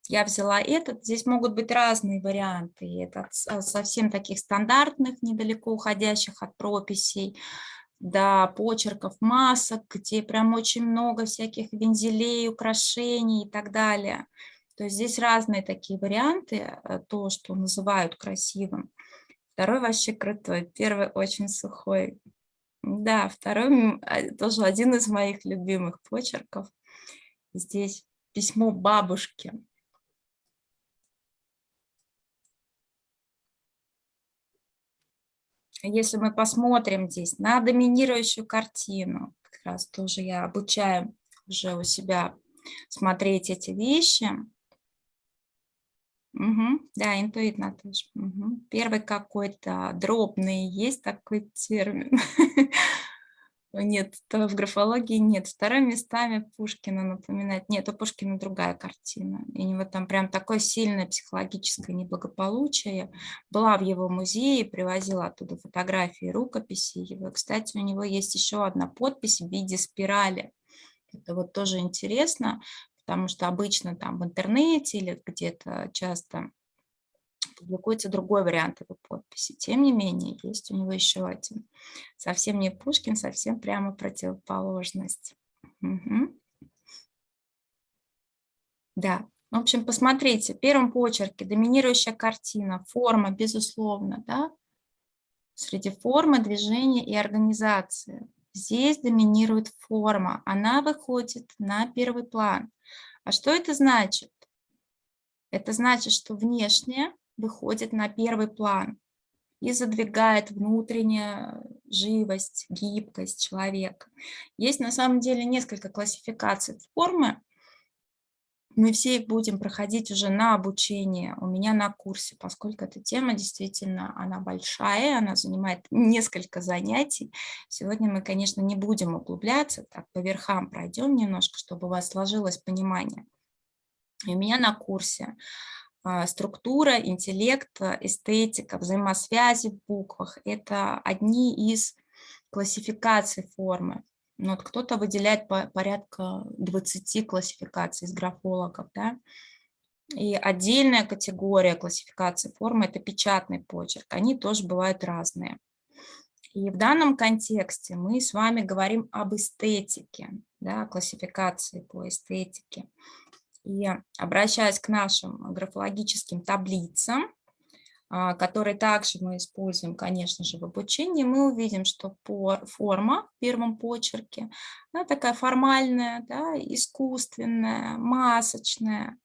Я взяла этот, здесь могут быть разные варианты. Это совсем таких стандартных, недалеко уходящих от прописей, до почерков масок, где прям очень много всяких вензелей, украшений и так далее. То есть здесь разные такие варианты, э, то, что называют красивым. Второй вообще крутой, первый очень сухой. Да, второй а, тоже один из моих любимых почерков. Здесь письмо бабушке. Если мы посмотрим здесь на доминирующую картину, как раз тоже я обучаю уже у себя смотреть эти вещи, Угу, да, интуитно тоже. Угу. Первый какой-то дробный, есть такой термин. Нет, то в графологии нет. Второй местами Пушкина напоминает. Нет, у Пушкина другая картина. И у него там прям такое сильное психологическое неблагополучие. Была в его музее, привозила оттуда фотографии, рукописи. Его. Кстати, у него есть еще одна подпись в виде спирали. Это вот тоже интересно, потому что обычно там в интернете или где-то часто публикуется другой вариант его подписи. Тем не менее, есть у него еще один. Совсем не Пушкин, совсем прямо противоположность. Угу. Да, в общем, посмотрите, в первом почерке доминирующая картина, форма, безусловно, да, среди формы, движения и организации. Здесь доминирует форма, она выходит на первый план. А что это значит? Это значит, что внешнее выходит на первый план и задвигает внутреннюю живость, гибкость человека. Есть на самом деле несколько классификаций формы, мы все будем проходить уже на обучение у меня на курсе, поскольку эта тема действительно, она большая, она занимает несколько занятий. Сегодня мы, конечно, не будем углубляться, так по верхам пройдем немножко, чтобы у вас сложилось понимание. И у меня на курсе а, структура, интеллект, эстетика, взаимосвязи в буквах – это одни из классификаций формы. Ну, вот кто-то выделяет по, порядка 20 классификаций из графологов, да, и отдельная категория классификации формы – это печатный почерк. Они тоже бывают разные. И в данном контексте мы с вами говорим об эстетике, да, классификации по эстетике. И обращаясь к нашим графологическим таблицам, который также мы используем, конечно же, в обучении, мы увидим, что форма в первом почерке она такая формальная, да, искусственная, масочная.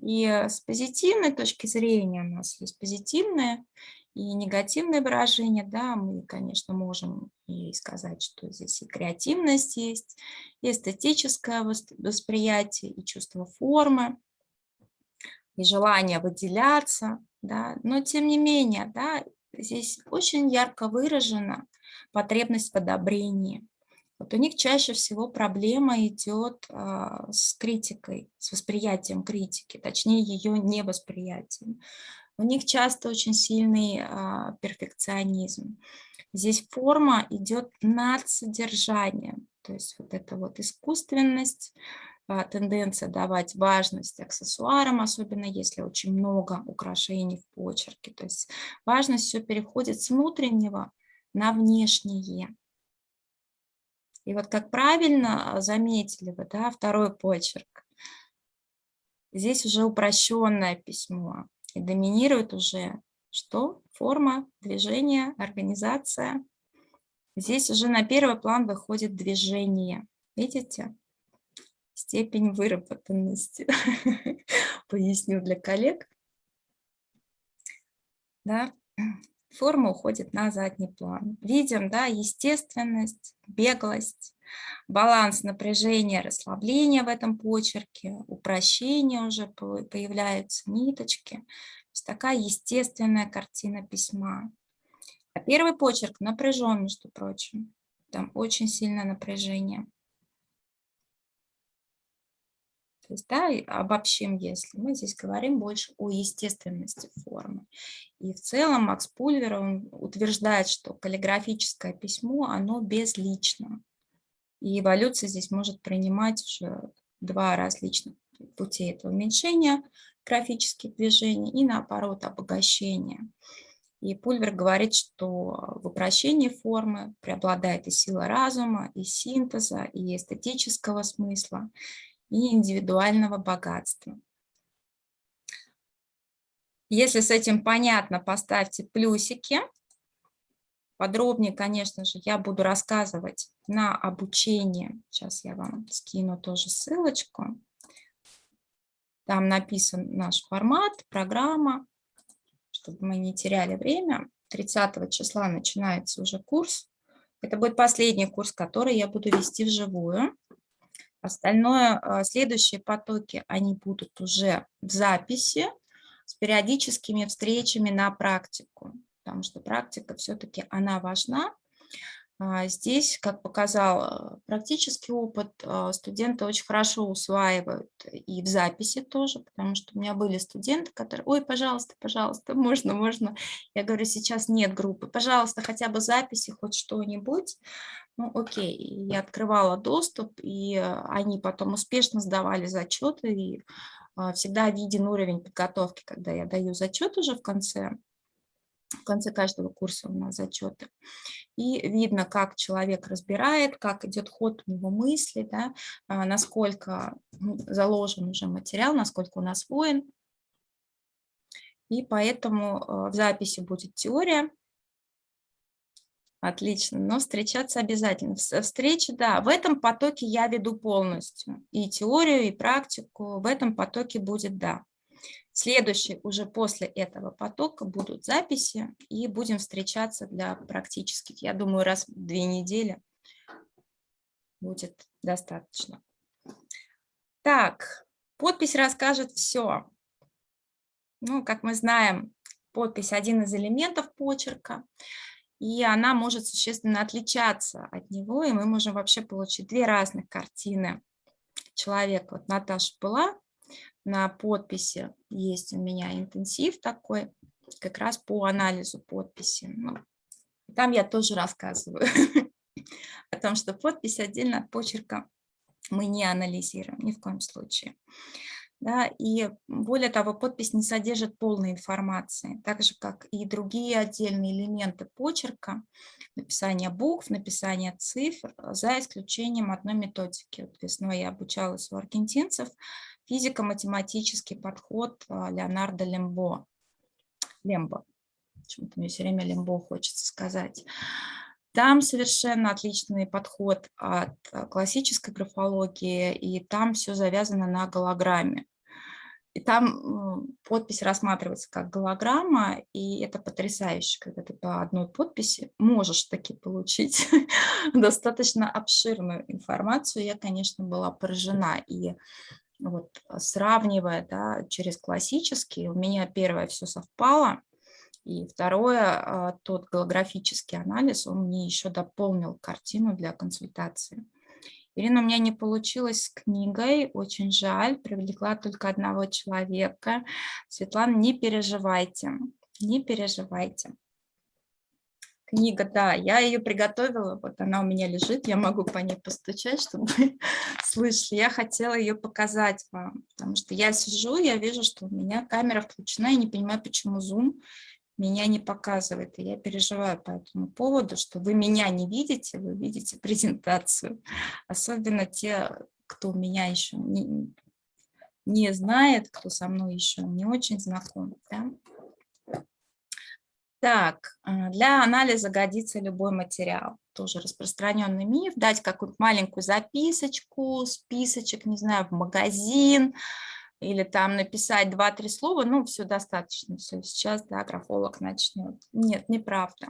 И с позитивной точки зрения у нас есть позитивные и негативные выражения. Да, мы, конечно, можем и сказать, что здесь и креативность есть, и эстетическое восприятие, и чувство формы и желание выделяться, да, но тем не менее, да, здесь очень ярко выражена потребность в одобрении. Вот у них чаще всего проблема идет а, с критикой, с восприятием критики, точнее ее невосприятием. У них часто очень сильный а, перфекционизм. Здесь форма идет над содержанием, то есть вот эта вот искусственность, тенденция давать важность аксессуарам, особенно если очень много украшений в почерке. То есть важность все переходит с внутреннего на внешнее. И вот как правильно а, заметили вы, да, второй почерк. Здесь уже упрощенное письмо. И доминирует уже что? Форма, движение, организация. Здесь уже на первый план выходит движение. Видите? Степень выработанности. Поясню для коллег. Да, форма уходит на задний план. Видим, да, естественность, беглость, баланс напряжения, расслабления в этом почерке, упрощение уже появляются, ниточки. То есть такая естественная картина письма. А первый почерк напряжен, между прочим. Там очень сильное напряжение. То есть, да, обобщим, если мы здесь говорим больше о естественности формы. И в целом Макс Пульвер он утверждает, что каллиграфическое письмо, оно безлично. И эволюция здесь может принимать уже два различных пути этого уменьшения графических движений и наоборот обогащения. И Пульвер говорит, что в упрощении формы преобладает и сила разума, и синтеза, и эстетического смысла, и индивидуального богатства. Если с этим понятно, поставьте плюсики. Подробнее, конечно же, я буду рассказывать на обучение. Сейчас я вам скину тоже ссылочку. Там написан наш формат, программа, чтобы мы не теряли время. 30 числа начинается уже курс. Это будет последний курс, который я буду вести вживую. Остальное, а, следующие потоки, они будут уже в записи с периодическими встречами на практику, потому что практика все-таки она важна. А, здесь, как показал э, практический опыт, э, студенты очень хорошо усваивают и в записи тоже, потому что у меня были студенты, которые, ой, пожалуйста, пожалуйста, можно, можно. Я говорю, сейчас нет группы, пожалуйста, хотя бы записи, хоть что-нибудь. Ну, окей, я открывала доступ, и э, они потом успешно сдавали зачеты, и всегда виден уровень подготовки, когда я даю зачет уже в конце в конце каждого курса у нас зачеты. И видно, как человек разбирает, как идет ход у него мысли, да, а, насколько ну, заложен уже материал, насколько он освоен. И поэтому а, в записи будет теория. Отлично, но встречаться обязательно. Встречи, да, в этом потоке я веду полностью. И теорию, и практику в этом потоке будет, да. Следующий уже после этого потока будут записи, и будем встречаться для практических. Я думаю, раз в две недели будет достаточно. Так, подпись расскажет все. Ну, как мы знаем, подпись один из элементов почерка, и она может существенно отличаться от него, и мы можем вообще получить две разных картины человека. Вот Наташа была на подписи есть у меня интенсив такой, как раз по анализу подписи. Ну, там я тоже рассказываю о том, что подпись отдельно от почерка мы не анализируем ни в коем случае. Да, и более того, подпись не содержит полной информации, так же, как и другие отдельные элементы почерка, написание букв, написание цифр, за исключением одной методики. Вот весной я обучалась у аргентинцев, физико-математический подход а, Леонардо Лембо. Лембо. Почему-то мне все время Лембо хочется сказать. Там совершенно отличный подход от а, классической графологии, и там все завязано на голограмме. И там подпись рассматривается как голограмма, и это потрясающе, когда ты по одной подписи можешь таки получить достаточно обширную информацию. Я, конечно, была поражена. И вот сравнивая да, через классический, у меня первое все совпало, и второе, а, тот голографический анализ, он мне еще дополнил картину для консультации. Ирина, у меня не получилось с книгой, очень жаль, привлекла только одного человека. Светлана, не переживайте, не переживайте. Книга, да, я ее приготовила, вот она у меня лежит, я могу по ней постучать, чтобы вы слышали. Я хотела ее показать вам, потому что я сижу, я вижу, что у меня камера включена, и не понимаю, почему Zoom меня не показывает. И я переживаю по этому поводу, что вы меня не видите, вы видите презентацию. Особенно те, кто меня еще не, не знает, кто со мной еще не очень знаком. Да? Так, а, для анализа годится любой материал. Тоже распространенный миф. Дать какую-то маленькую записочку, списочек, не знаю, в магазин, или там написать 2-3 слова, ну, все достаточно, все, сейчас, да, графолог начнет. Нет, неправда.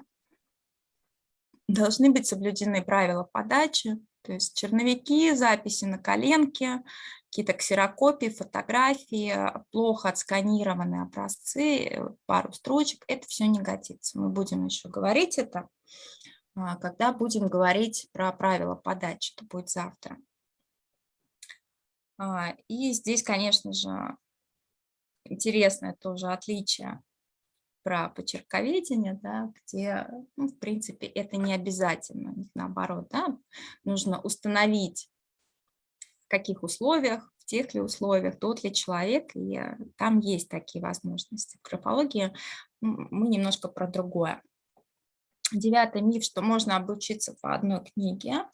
Должны быть соблюдены правила подачи, то есть черновики, записи на коленке, какие-то ксерокопии, фотографии, плохо отсканированные образцы, пару строчек, это все не годится. Мы будем еще говорить это, а, когда будем говорить про правила подачи, это будет завтра. А, и здесь, конечно же, интересное тоже отличие про почерковедение, да, где, ну, в принципе, это не обязательно, наоборот, да, нужно установить, в каких условиях, в тех ли условиях, тот ли человек, и там есть такие возможности. В графологии мы немножко про другое. Девятый миф, что можно обучиться по одной книге.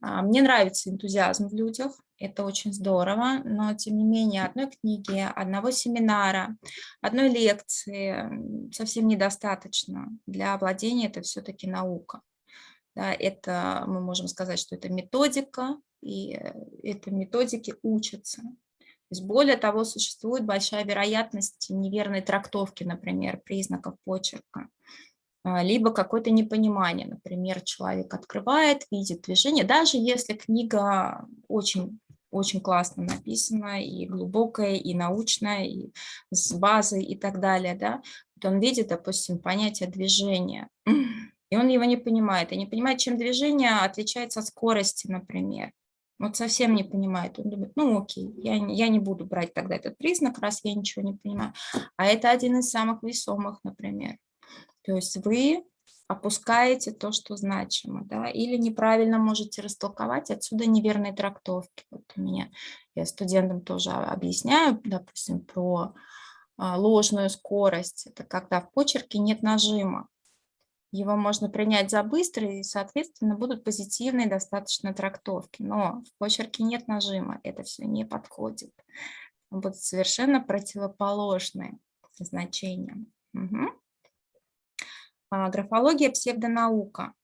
А, мне нравится энтузиазм в людях, это очень здорово, но тем не менее одной книги, одного семинара, одной лекции совсем недостаточно. Для владения это все-таки наука. Да, это мы можем сказать, что это методика, и э, это методики учатся. То есть более того, существует большая вероятность неверной трактовки, например, признаков почерка. А, либо какое-то непонимание. Например, человек открывает, видит движение, даже если книга очень, очень классно написана, и глубокая, и научная, и с базой, и так далее, да, вот он видит, допустим, понятие движения, и он его не понимает, и не понимает, чем движение отличается от скорости, например. Вот совсем не понимает. Он думает, ну окей, я, я не буду брать тогда этот признак, раз я ничего не понимаю. А это один из самых весомых, например. То есть вы опускаете то, что значимо, да, или неправильно можете растолковать, отсюда неверные трактовки. Вот у меня, я студентам тоже объясняю, допустим, про а, ложную скорость. Это когда в почерке нет нажима. Его можно принять за быстрый, и, соответственно, будут позитивные достаточно трактовки. Но в почерке нет нажима, это все не подходит. Будут совершенно противоположные значения. Угу. А, графология – псевдонаука.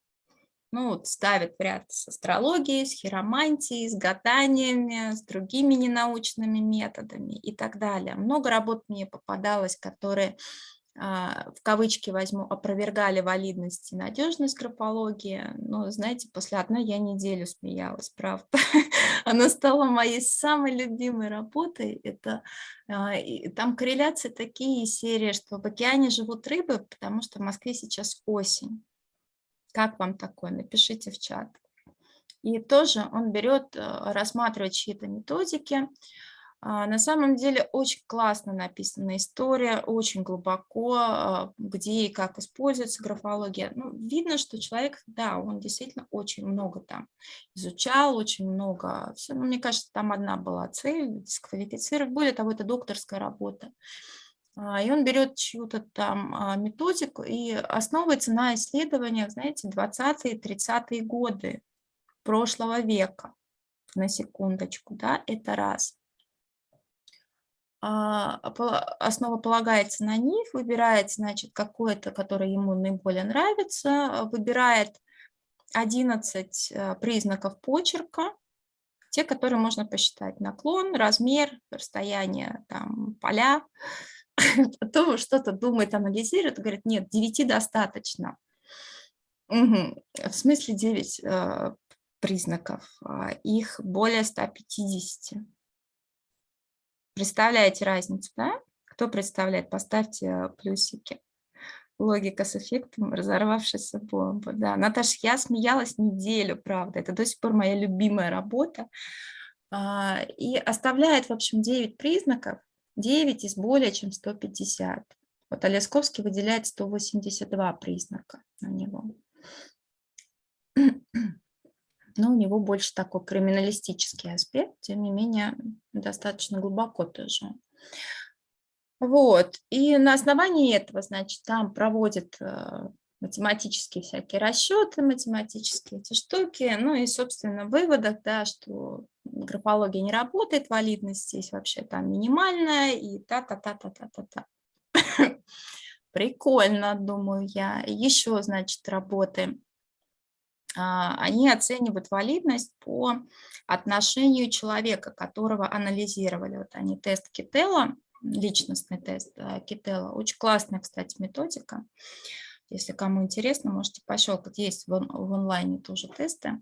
Ну, вот ставят в ряд с астрологией, с хиромантией, с гаданиями, с другими ненаучными методами и так далее. Много работ мне попадалось, которые в кавычки возьму, опровергали валидность и надежность графологии. Но, знаете, после одной я неделю смеялась, правда. Она стала моей самой любимой работой. Это, а, там корреляции такие серии, что в океане живут рыбы, потому что в Москве сейчас осень. Как вам такое? Напишите в чат. И тоже он берет, а, рассматривает чьи-то методики, а, на самом деле очень классно написана история, очень глубоко, а, где и как используется графология. Ну, видно, что человек, да, он действительно очень много там изучал, очень много. Все, ну, мне кажется, там одна была цель, дисквалифицировать. Более того, это докторская работа. А, и он берет чью-то там методику и основывается на исследованиях, знаете, 20-е, 30-е годы прошлого века, на секундочку, да, это раз. А, основа полагается на них, выбирает, значит, какое-то, которое ему наиболее нравится, выбирает 11 э, признаков почерка, те, которые можно посчитать. Наклон, размер, расстояние, там, поля. Потом что-то думает, анализирует, говорит, нет, 9 достаточно. Угу. В смысле 9 э, признаков? А, их более 150. Представляете разницу, да? Кто представляет? Поставьте плюсики. Логика с эффектом разорвавшейся бомбы. Да, Наташа, я смеялась неделю, правда. Это до сих пор моя любимая работа. А, и оставляет, в общем, 9 признаков, 9 из более чем 150. Вот Олесковский выделяет 182 признака на него но у него больше такой криминалистический аспект, тем не менее достаточно глубоко тоже. Вот, и на основании этого, значит, там проводят э, математические всякие расчеты, математические эти штуки, ну и, собственно, выводах, да, что графология не работает, валидность здесь вообще там минимальная, и та-та-та-та-та-та-та. Прикольно, думаю я. Еще, значит, работы они оценивают валидность по отношению человека, которого анализировали. Вот они тест Кителла, личностный тест Кителла. Очень классная, кстати, методика. Если кому интересно, можете пощелкать. Есть в, в онлайне тоже тесты.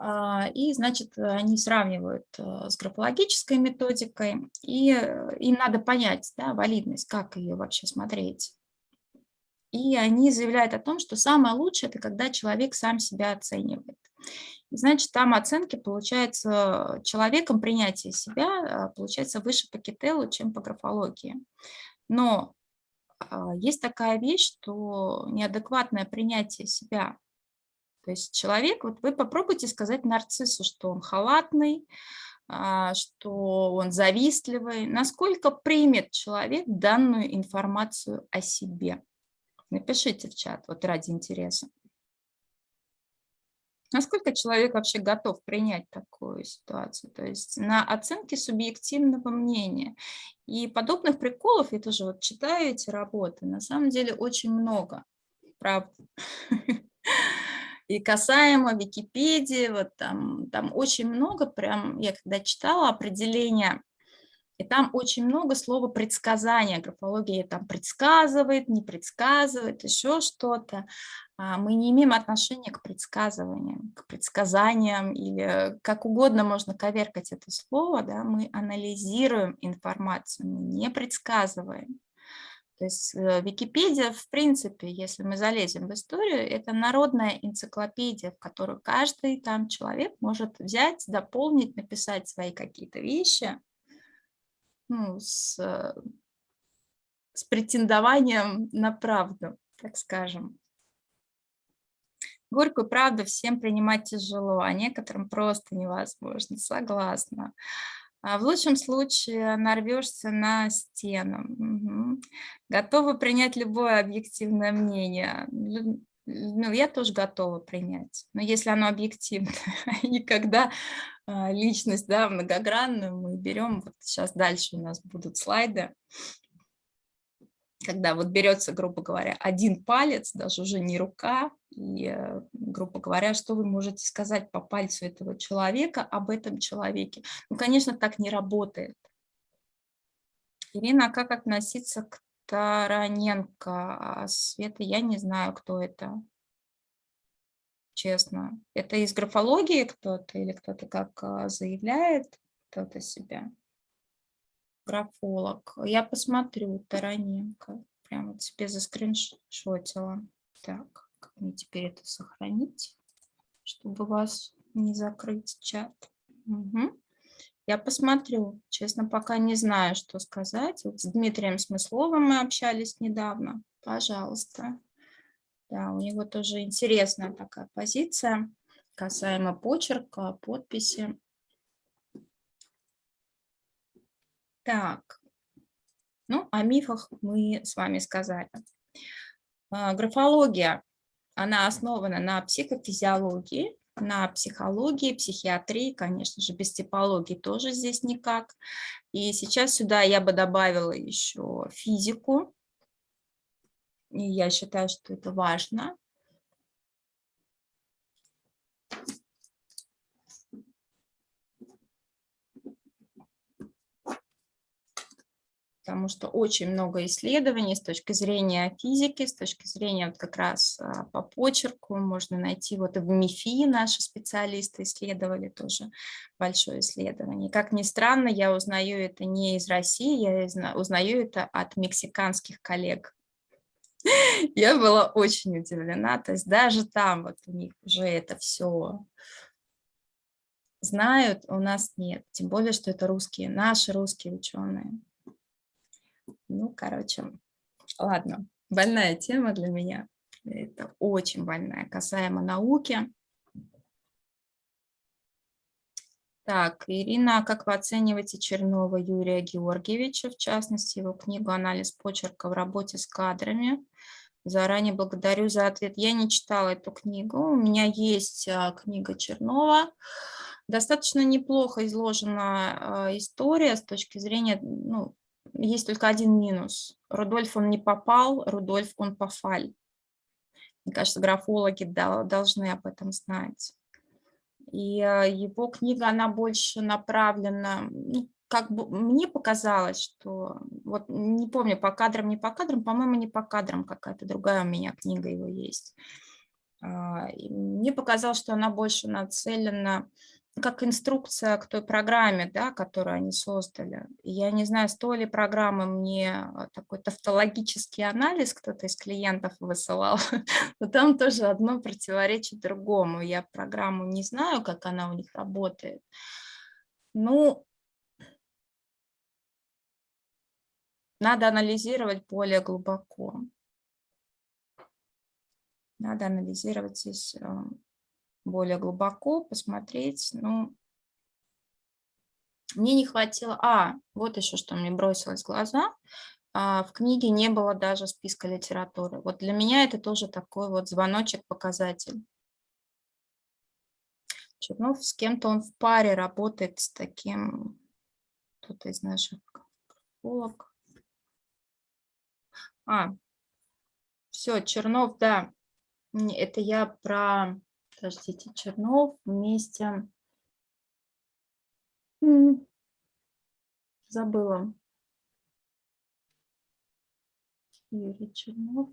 А, и, значит, они сравнивают э, с графологической методикой, и э, им надо понять да, валидность, как ее вообще смотреть. И они заявляют о том, что самое лучшее – это когда человек сам себя оценивает. Значит, там оценки, получается, человеком принятие себя а, получается выше по Кителу, чем по графологии. Но а, есть такая вещь, что неадекватное принятие себя. То есть человек, вот вы попробуйте сказать нарциссу, что он халатный, а, что он завистливый. Насколько примет человек данную информацию о себе? Напишите в чат, вот ради интереса. Насколько человек вообще готов принять такую ситуацию? То есть на оценке субъективного мнения. И подобных приколов, я тоже вот читаю эти работы, на самом деле очень много, правда. И касаемо Википедии, вот там, там очень много, прям я когда читала определение и там очень много слова предсказания. Графология там предсказывает, не предсказывает, еще что-то. А, мы не имеем отношения к предсказываниям, к предсказаниям или как угодно можно коверкать это слово. Да? Мы анализируем информацию, мы не предсказываем. То есть э, Википедия, в принципе, если мы залезем в историю, это народная энциклопедия, в которую каждый там человек может взять, дополнить, написать свои какие-то вещи, ну, с, э, с претендованием на правду, так скажем. Горькую правду всем принимать тяжело, а некоторым просто невозможно, согласна. А в лучшем случае нарвешься на стену. Угу. Готова принять любое объективное мнение. Ну, я тоже готова принять, но если оно объективно, и когда личность, да, многогранную, мы берем, вот сейчас дальше у нас будут слайды, когда вот берется, грубо говоря, один палец, даже уже не рука, и, э, грубо говоря, что вы можете сказать по пальцу этого человека об этом человеке. Ну, конечно, так не работает. Ирина, а как относиться к Тараненко? А Света, я не знаю, кто это честно. Это из графологии кто-то или кто-то как а, заявляет кто-то себя? Графолог. Я посмотрю, Тараненко. Прямо вот себе заскриншотила. Так, как мне теперь это сохранить, чтобы вас не закрыть чат? Угу. Я посмотрю. Честно, пока не знаю, что сказать. Вот с Дмитрием Смысловым мы общались недавно. Пожалуйста. Да, у него тоже интересная такая позиция касаемо почерка, подписи. Так, ну, о мифах мы с вами сказали. А, графология, она основана на психофизиологии, на психологии, психиатрии, конечно же, без типологии тоже здесь никак. И сейчас сюда я бы добавила еще физику, и я считаю, что это важно. потому что очень много исследований с точки зрения физики, с точки зрения вот как раз а, по почерку можно найти, вот в МИФИ наши специалисты исследовали тоже большое исследование. Как ни странно, я узнаю это не из России, я узнаю это от мексиканских коллег. Я была очень удивлена, то есть даже там вот у них уже это все знают, у нас нет. Тем более, что это русские, наши русские ученые. Ну, короче, ладно, больная тема для меня. Это очень больная, касаемо науки. Так, Ирина, как вы оцениваете Чернова Юрия Георгиевича, в частности, его книгу «Анализ почерка в работе с кадрами»? Заранее благодарю за ответ. Я не читала эту книгу, у меня есть а, книга Чернова. Достаточно неплохо изложена а, история с точки зрения, ну, есть только один минус. Рудольф он не попал, Рудольф он пофаль. Мне кажется, графологи должны об этом знать. И а, его книга, она больше направлена, ну, как бы мне показалось, что, вот не помню, по кадрам, не по кадрам, по-моему, не по кадрам, какая-то другая у меня книга его есть. А, мне показалось, что она больше нацелена как инструкция к той программе, да, которую они создали. Я не знаю, с той ли программы мне а, такой тавтологический анализ кто-то из клиентов высылал, но там тоже одно противоречит другому. Я программу не знаю, как она у них работает. Ну, надо анализировать более глубоко. Надо анализировать здесь а, более глубоко, посмотреть. Ну, мне не хватило... А, вот еще что мне бросилось в глаза. А, в книге не было даже списка литературы. Вот для меня это тоже такой вот звоночек-показатель. Чернов с кем-то он в паре работает с таким, кто-то из наших графолог. А, все, Чернов, да, это я про подождите, Чернов вместе, забыла, Юрий Чернов,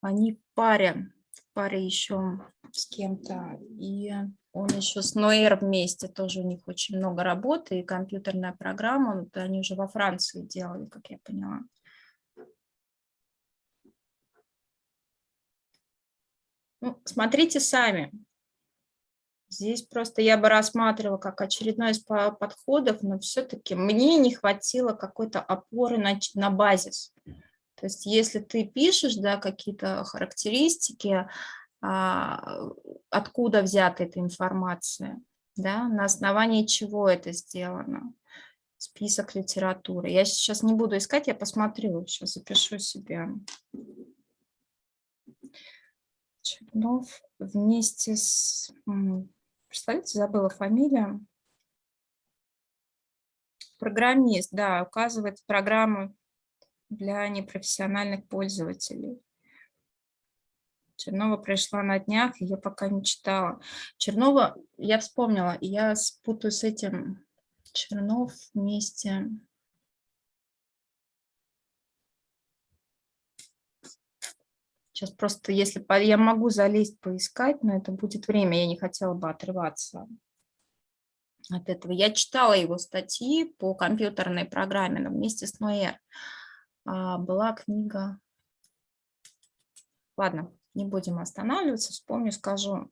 они в паре, в паре еще с кем-то, и он еще с Ноэр вместе, тоже у них очень много работы, и компьютерная программа, они уже во Франции делали, как я поняла. Ну, смотрите сами. Здесь просто я бы рассматривала как очередной из подходов, но все-таки мне не хватило какой-то опоры на, на базис. То есть если ты пишешь да, какие-то характеристики, а, откуда взята эта информация, да, на основании чего это сделано, список литературы. Я сейчас не буду искать, я посмотрю, сейчас запишу себе. Чернов вместе с... Представляете, забыла фамилия. Программист, да, указывает программу для непрофессиональных пользователей. Чернова пришла на днях, я пока не читала. Чернова, я вспомнила, я спутаю с этим Чернов вместе Сейчас просто, если я могу залезть, поискать, но это будет время, я не хотела бы отрываться от этого. Я читала его статьи по компьютерной программе, но вместе с Ноэр а, была книга. Ладно, не будем останавливаться, вспомню, скажу.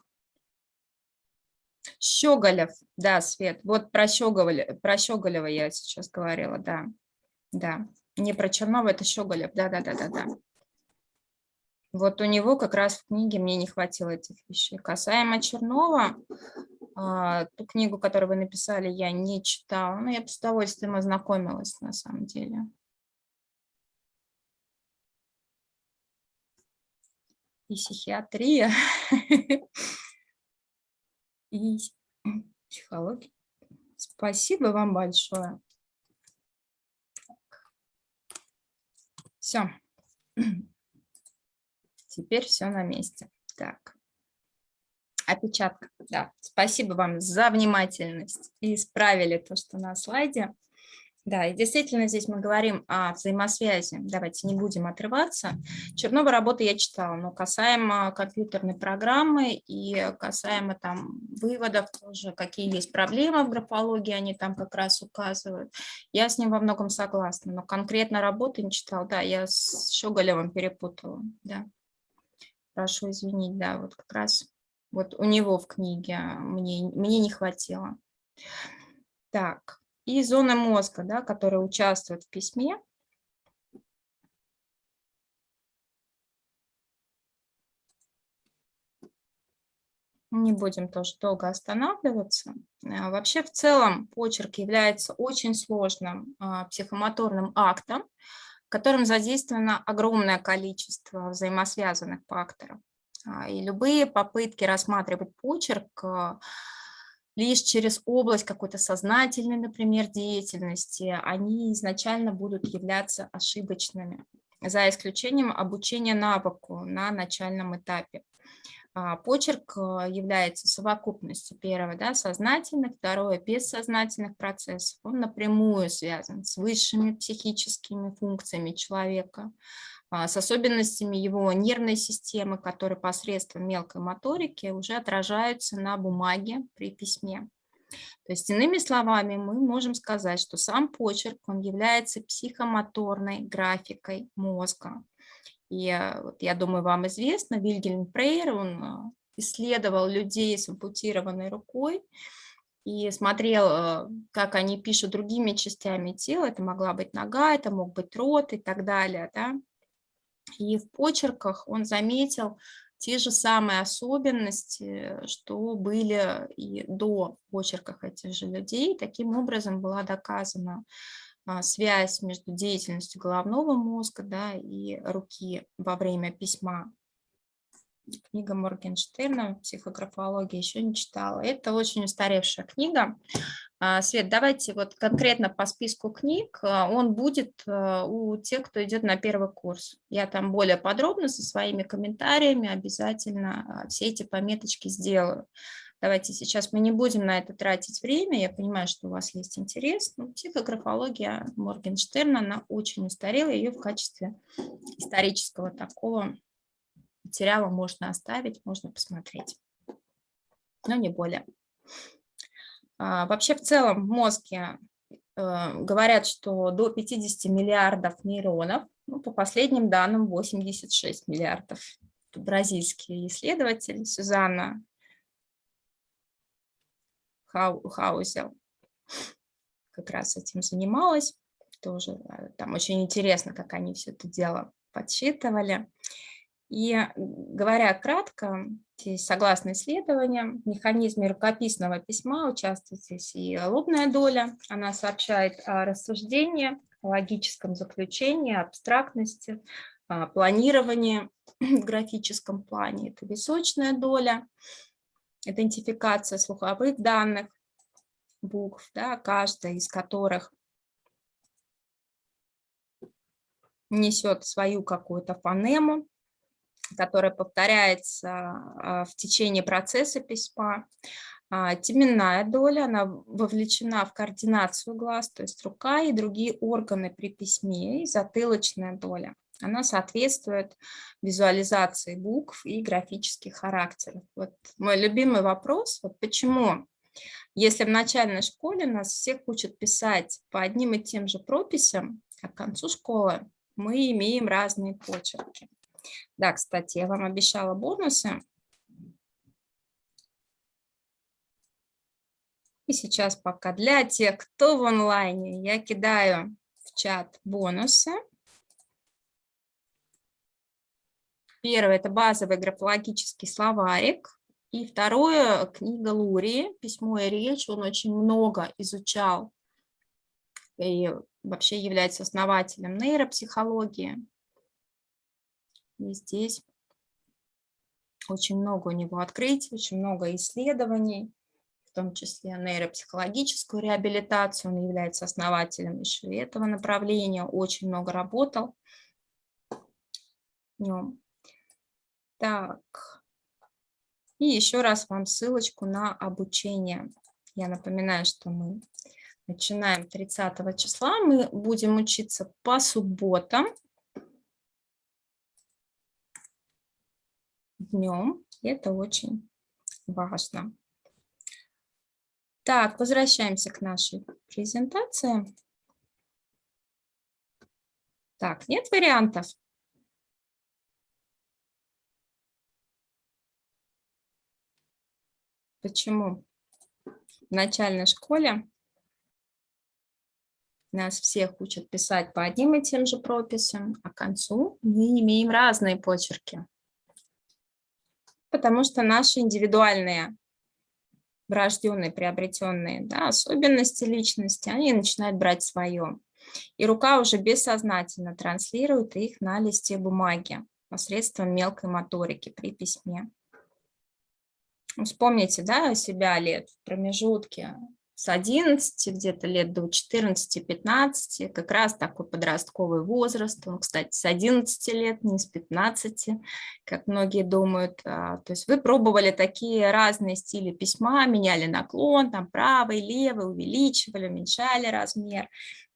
Щеголев, да, Свет, вот про Щеголева, про Щеголева я сейчас говорила, да, да, не про Чернова, это Щеголев, да-да-да-да-да. Вот у него как раз в книге мне не хватило этих вещей. Касаемо Чернова, а, ту книгу, которую вы написали, я не читала, но я бы с удовольствием ознакомилась на самом деле. И психиатрия, и психология. Спасибо вам большое. Все. Теперь все на месте. Так. Опечатка. Да. Спасибо вам за внимательность. И исправили то, что на слайде. Да, и действительно здесь мы говорим о взаимосвязи. Давайте не будем отрываться. Чернова работы я читала, но касаемо компьютерной программы и касаемо там выводов тоже, какие есть проблемы в графологии, они там как раз указывают. Я с ним во многом согласна, но конкретно работы не читала. Да, я с Щеголевым перепутала. Да прошу извинить, да, вот как раз вот у него в книге мне, мне не хватило. Так, и зона мозга, да, которая участвует в письме. Не будем тоже долго останавливаться. А, вообще, в целом, почерк является очень сложным а, психомоторным актом, в котором задействовано огромное количество взаимосвязанных факторов. А, и любые попытки рассматривать почерк а, лишь через область какой-то сознательной, например, деятельности, они изначально будут являться ошибочными, за исключением обучения навыку на начальном этапе. А, почерк а, является совокупностью первого да, сознательных, второе бессознательных процессов. Он напрямую связан с высшими психическими функциями человека. с особенностями его нервной системы, которые посредством мелкой моторики уже отражаются на бумаге при письме. То есть, иными словами, мы можем сказать, что сам почерк, он является психомоторной графикой мозга. И э, вот, я думаю, вам известно, Вильгельм Прейер, он э, исследовал людей с ампутированной рукой и смотрел, э, как они пишут другими частями тела. Это могла быть нога, это мог быть рот и так далее. Да? И в почерках он заметил те же самые особенности, что были и до почерках этих же людей. Таким образом была доказана а, связь между деятельностью головного мозга да, и руки во время письма. Книга Моргенштерна «Психографология» еще не читала. Это очень устаревшая книга. А, Свет, давайте вот конкретно по списку книг, а, он будет а, у тех, кто идет на первый курс. Я там более подробно со своими комментариями обязательно все эти пометочки сделаю. Давайте сейчас мы не будем на это тратить время, я понимаю, что у вас есть интерес. Но психографология Моргенштерна, она очень устарела, ее в качестве исторического такого материала можно оставить, можно посмотреть, но не более. А, вообще в целом в мозге э, говорят, что до 50 миллиардов нейронов, ну, по последним данным 86 миллиардов. Это бразильские исследователи Сюзанна Хау, Хаузел как раз этим занималась. Тоже э, там очень интересно, как они все это дело подсчитывали. И говоря кратко, здесь, согласно исследованиям, в механизме рукописного письма участвует здесь и лобная доля. Она сообщает о рассуждении, о логическом заключении, абстрактности, планировании в графическом плане. Это височная доля, идентификация слуховых данных, букв, да, каждая из которых несет свою какую-то фонему, которая повторяется а, в течение процесса письма. А, теменная доля, она вовлечена в координацию глаз, то есть рука и другие органы при письме, и затылочная доля. Она соответствует визуализации букв и графических характеров. Вот мой любимый вопрос, вот почему, если в начальной школе нас всех учат писать по одним и тем же прописям, а к концу школы мы имеем разные почерки. Да, кстати, я вам обещала бонусы. И сейчас пока для тех, кто в онлайне, я кидаю в чат бонусы. Первое – это базовый графологический словарик. И второе – книга Лурии «Письмо и речь». Он очень много изучал и вообще является основателем нейропсихологии. И здесь очень много у него открытий, очень много исследований, в том числе нейропсихологическую реабилитацию. Он является основателем еще этого направления, очень много работал. Так, и еще раз вам ссылочку на обучение. Я напоминаю, что мы начинаем 30 числа. Мы будем учиться по субботам днем. Это очень важно. Так, возвращаемся к нашей презентации. Так, нет вариантов? Почему? В начальной школе нас всех учат писать по одним и тем же прописям, а к концу мы имеем разные почерки потому что наши индивидуальные врожденные, приобретенные да, особенности личности, они начинают брать свое. И рука уже бессознательно транслирует их на листе бумаги посредством мелкой моторики при письме. Вспомните да, себя лет в промежутке с 11 где-то лет до 14-15, как раз такой подростковый возраст, он, кстати, с 11 лет, не с 15, как многие думают. А, то есть вы пробовали такие разные стили письма, меняли наклон, там правый, левый, увеличивали, уменьшали размер.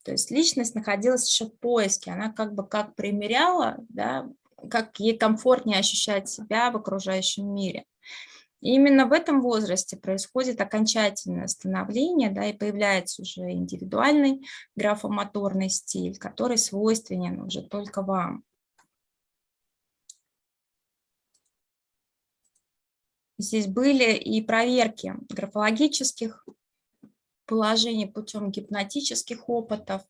То есть личность находилась еще в поиске, она как бы как примеряла, да, как ей комфортнее ощущать себя в окружающем мире. Именно в этом возрасте происходит окончательное становление, да, и появляется уже индивидуальный графомоторный стиль, который свойственен уже только вам. Здесь были и проверки графологических положений путем гипнотических опытов,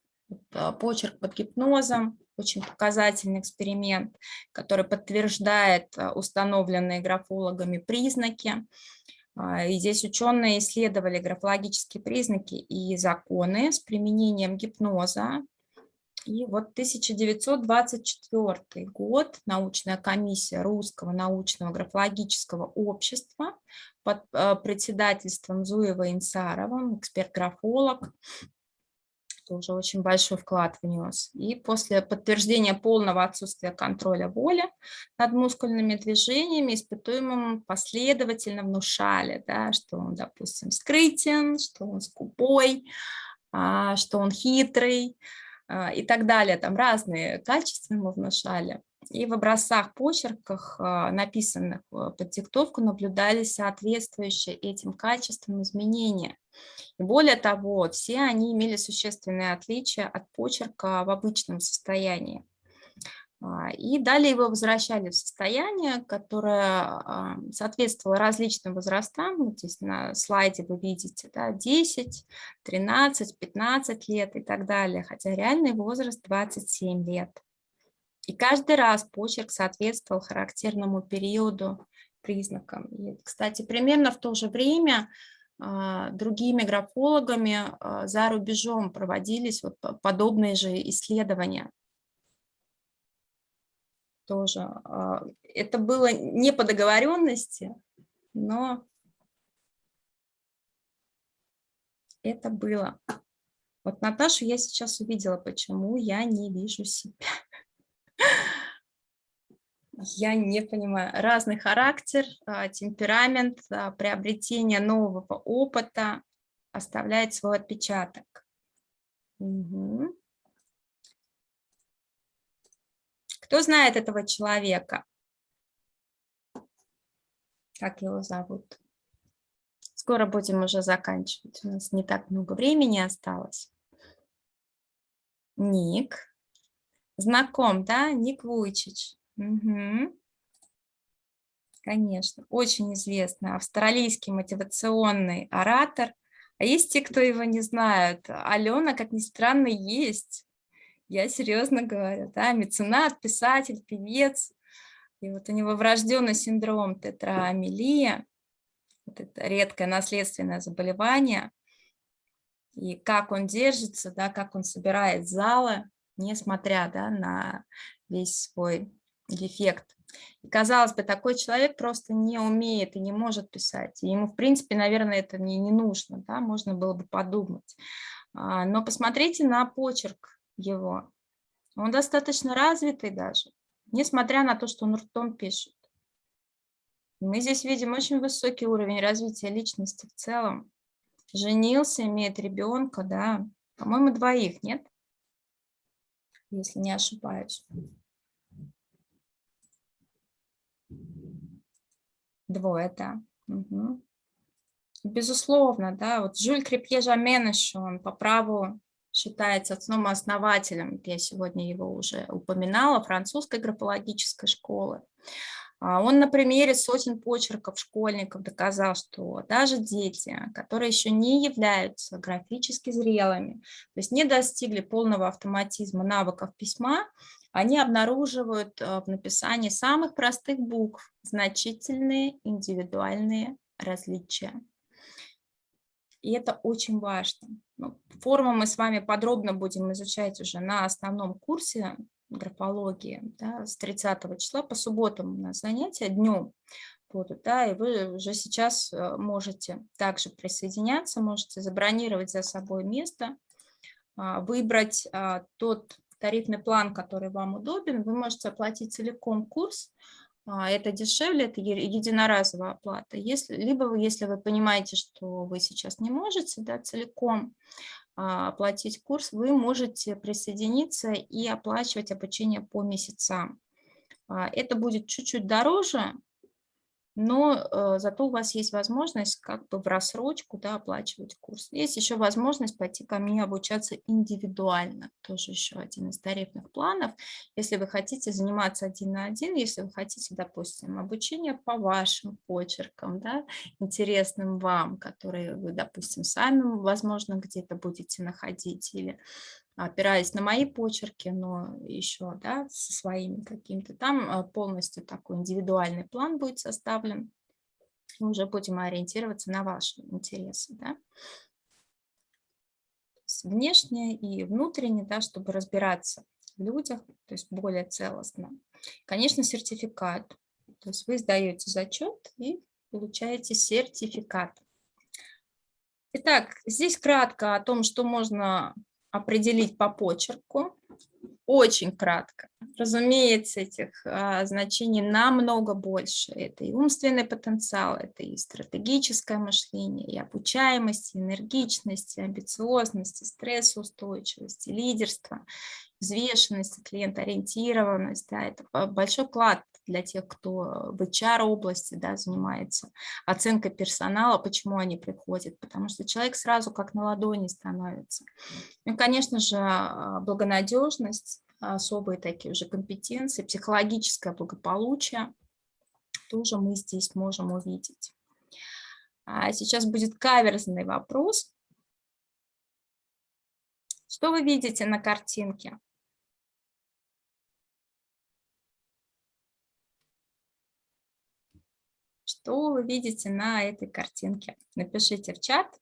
а, почерк под гипнозом, очень показательный эксперимент, который подтверждает а, установленные графологами признаки. А, и здесь ученые исследовали графологические признаки и законы с применением гипноза. И вот 1924 год научная комиссия Русского научного графологического общества под а, председательством Зуева Инсарова, эксперт-графолог, тоже очень большой вклад внес. И после подтверждения полного отсутствия контроля воли над мускульными движениями испытуемым последовательно внушали, да, что он, допустим, скрытен, что он скупой, а, что он хитрый а, и так далее. Там разные качества ему внушали. И в образцах почерках, а, написанных под диктовку, наблюдались соответствующие этим качествам изменения. Более того, все они имели существенные отличия от почерка в обычном состоянии. А, и далее его возвращали в состояние, которое а, соответствовало различным возрастам. Вот здесь на слайде вы видите да, 10, 13, 15 лет и так далее, хотя реальный возраст 27 лет. И каждый раз почерк соответствовал характерному периоду признакам. И, кстати, примерно в то же время другими графологами а, за рубежом проводились вот подобные же исследования. Тоже. А, это было не по договоренности, но это было. Вот Наташу я сейчас увидела, почему я не вижу себя. Я не понимаю. Разный характер, а, темперамент, а, приобретение нового опыта оставляет свой отпечаток. Угу. Кто знает этого человека? Как его зовут? Скоро будем уже заканчивать. У нас не так много времени осталось. Ник. Знаком, да? Ник Вуйчич. Угу. Конечно, очень известный австралийский мотивационный оратор. А есть те, кто его не знают. Алена, как ни странно, есть. Я серьезно говорю, да, меценат, писатель, певец. И вот у него врожденный синдром тетраамилия, вот это редкое наследственное заболевание. И как он держится, да, как он собирает залы, несмотря да, на весь свой дефект. И, казалось бы, такой человек просто не умеет и не может писать. И ему, в принципе, наверное, это не, не нужно, да, можно было бы подумать. А, но посмотрите на почерк его. Он достаточно развитый даже, несмотря на то, что он ртом пишет. Мы здесь видим очень высокий уровень развития личности в целом. Женился, имеет ребенка, да, по-моему, двоих, нет? Если не ошибаюсь. Двое, да. Угу. Безусловно, да, вот Жюль Крепье Жаменеш, он по праву считается отцом-основателем, я сегодня его уже упоминала, французской графологической школы. А он на примере сотен почерков школьников доказал, что даже дети, которые еще не являются графически зрелыми, то есть не достигли полного автоматизма навыков письма, они обнаруживают э, в написании самых простых букв значительные индивидуальные различия. И это очень важно. Ну, форму мы с вами подробно будем изучать уже на основном курсе графологии да, с 30 числа. По субботам у нас занятия днем будут, да, и вы уже сейчас э, можете также присоединяться, можете забронировать за собой место, а, выбрать а, тот тарифный план, который вам удобен, вы можете оплатить целиком курс, а, это дешевле, это единоразовая оплата. Если, либо если вы понимаете, что вы сейчас не можете да, целиком, а, оплатить курс, вы можете присоединиться и оплачивать обучение по месяцам. А, это будет чуть-чуть дороже, но э, зато у вас есть возможность как бы в рассрочку да, оплачивать курс. Есть еще возможность пойти ко мне обучаться индивидуально, тоже еще один из тарифных планов. Если вы хотите заниматься один на один, если вы хотите, допустим, обучение по вашим почеркам, да, интересным вам, которые вы, допустим, сами, возможно, где-то будете находить, или опираясь на мои почерки, но еще да, со своими какими-то. Там а, полностью такой индивидуальный план будет составлен. Мы уже будем ориентироваться на ваши интересы. Да? Внешне и внутренне, да, чтобы разбираться в людях, то есть более целостно. Конечно, сертификат. То есть вы сдаете зачет и получаете сертификат. Итак, здесь кратко о том, что можно определить по почерку. Очень кратко. Разумеется, этих а, значений намного больше. Это и умственный потенциал, это и стратегическое мышление, и обучаемость, и энергичность, и амбициозность, и стрессоустойчивость, и лидерство, взвешенность, клиентоориентированность. Да, это большой вклад для тех, кто в HR-области да, занимается, оценка персонала, почему они приходят, потому что человек сразу как на ладони становится. Ну, конечно же, а, благонадежность, особые такие уже компетенции, психологическое благополучие тоже мы здесь можем увидеть. А сейчас будет каверзный вопрос. Что вы видите на картинке? Что вы видите на этой картинке? Напишите в чат.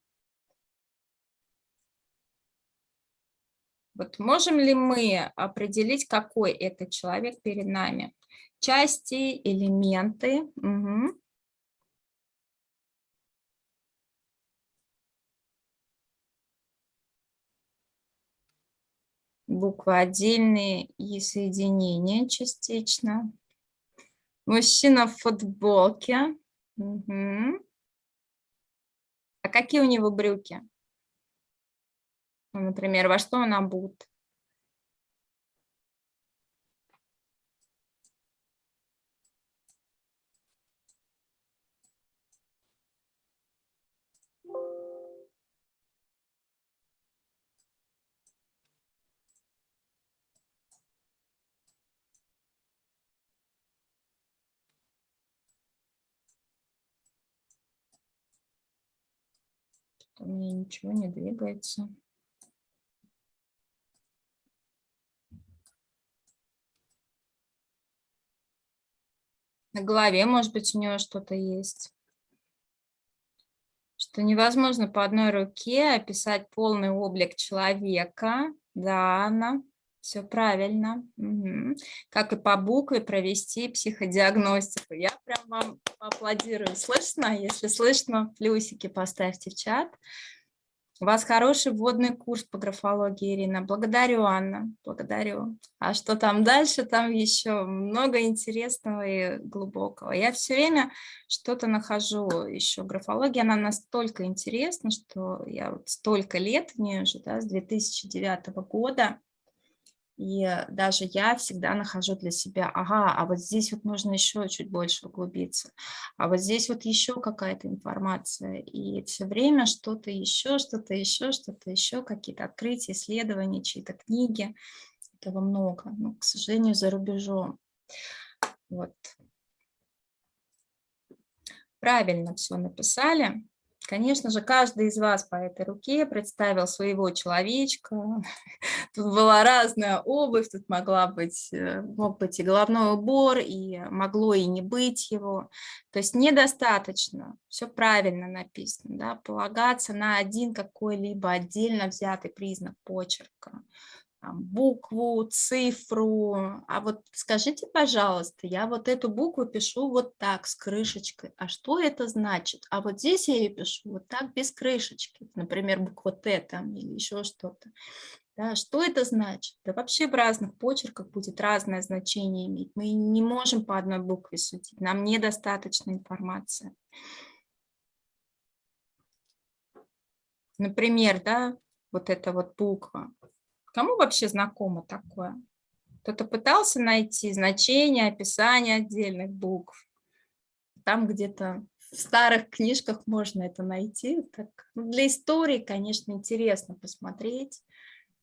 Вот можем ли мы определить, какой это человек перед нами? Части, элементы. Угу. Буквы отдельные и соединения частично. Мужчина в футболке. Угу. А какие у него брюки? Ну, например, во что он обут? У меня ничего не двигается. На голове, может быть, у него что-то есть. Что невозможно по одной руке описать полный облик человека. Да, Анна, все правильно. Угу. Как и по букве провести психодиагностику. Я прям вам аплодирую. Слышно? Если слышно, плюсики поставьте в чат. У вас хороший вводный курс по графологии, Ирина. Благодарю, Анна, благодарю. А что там дальше? Там еще много интересного и глубокого. Я все время что-то нахожу еще. Графология, она настолько интересна, что я вот столько лет в ней уже, да, с 2009 года, и даже я всегда нахожу для себя, ага, а вот здесь вот нужно еще чуть больше углубиться, а вот здесь вот еще какая-то информация. И все время что-то еще, что-то еще, что-то еще, какие-то открытия, исследования, чьи-то книги. Этого много, но, к сожалению, за рубежом. Вот. Правильно все написали. Конечно же, каждый из вас по этой руке представил своего человечка. Тут была разная обувь, тут могла быть, э, мог быть и головной убор, и могло и не быть его. То есть недостаточно, все правильно написано, да, полагаться на один какой-либо отдельно взятый признак почерка букву, цифру. А вот скажите, пожалуйста, я вот эту букву пишу вот так, с крышечкой. А что это значит? А вот здесь я ее пишу вот так, без крышечки. Например, буква Т там или еще что-то. Да, что это значит? Да вообще в разных почерках будет разное значение иметь. Мы не можем по одной букве судить. Нам недостаточно информации. Например, да, вот эта вот буква. Кому вообще знакомо такое? Кто-то пытался найти значение, описание отдельных букв. Там где-то в старых книжках можно это найти. Так, ну, для истории, конечно, интересно посмотреть.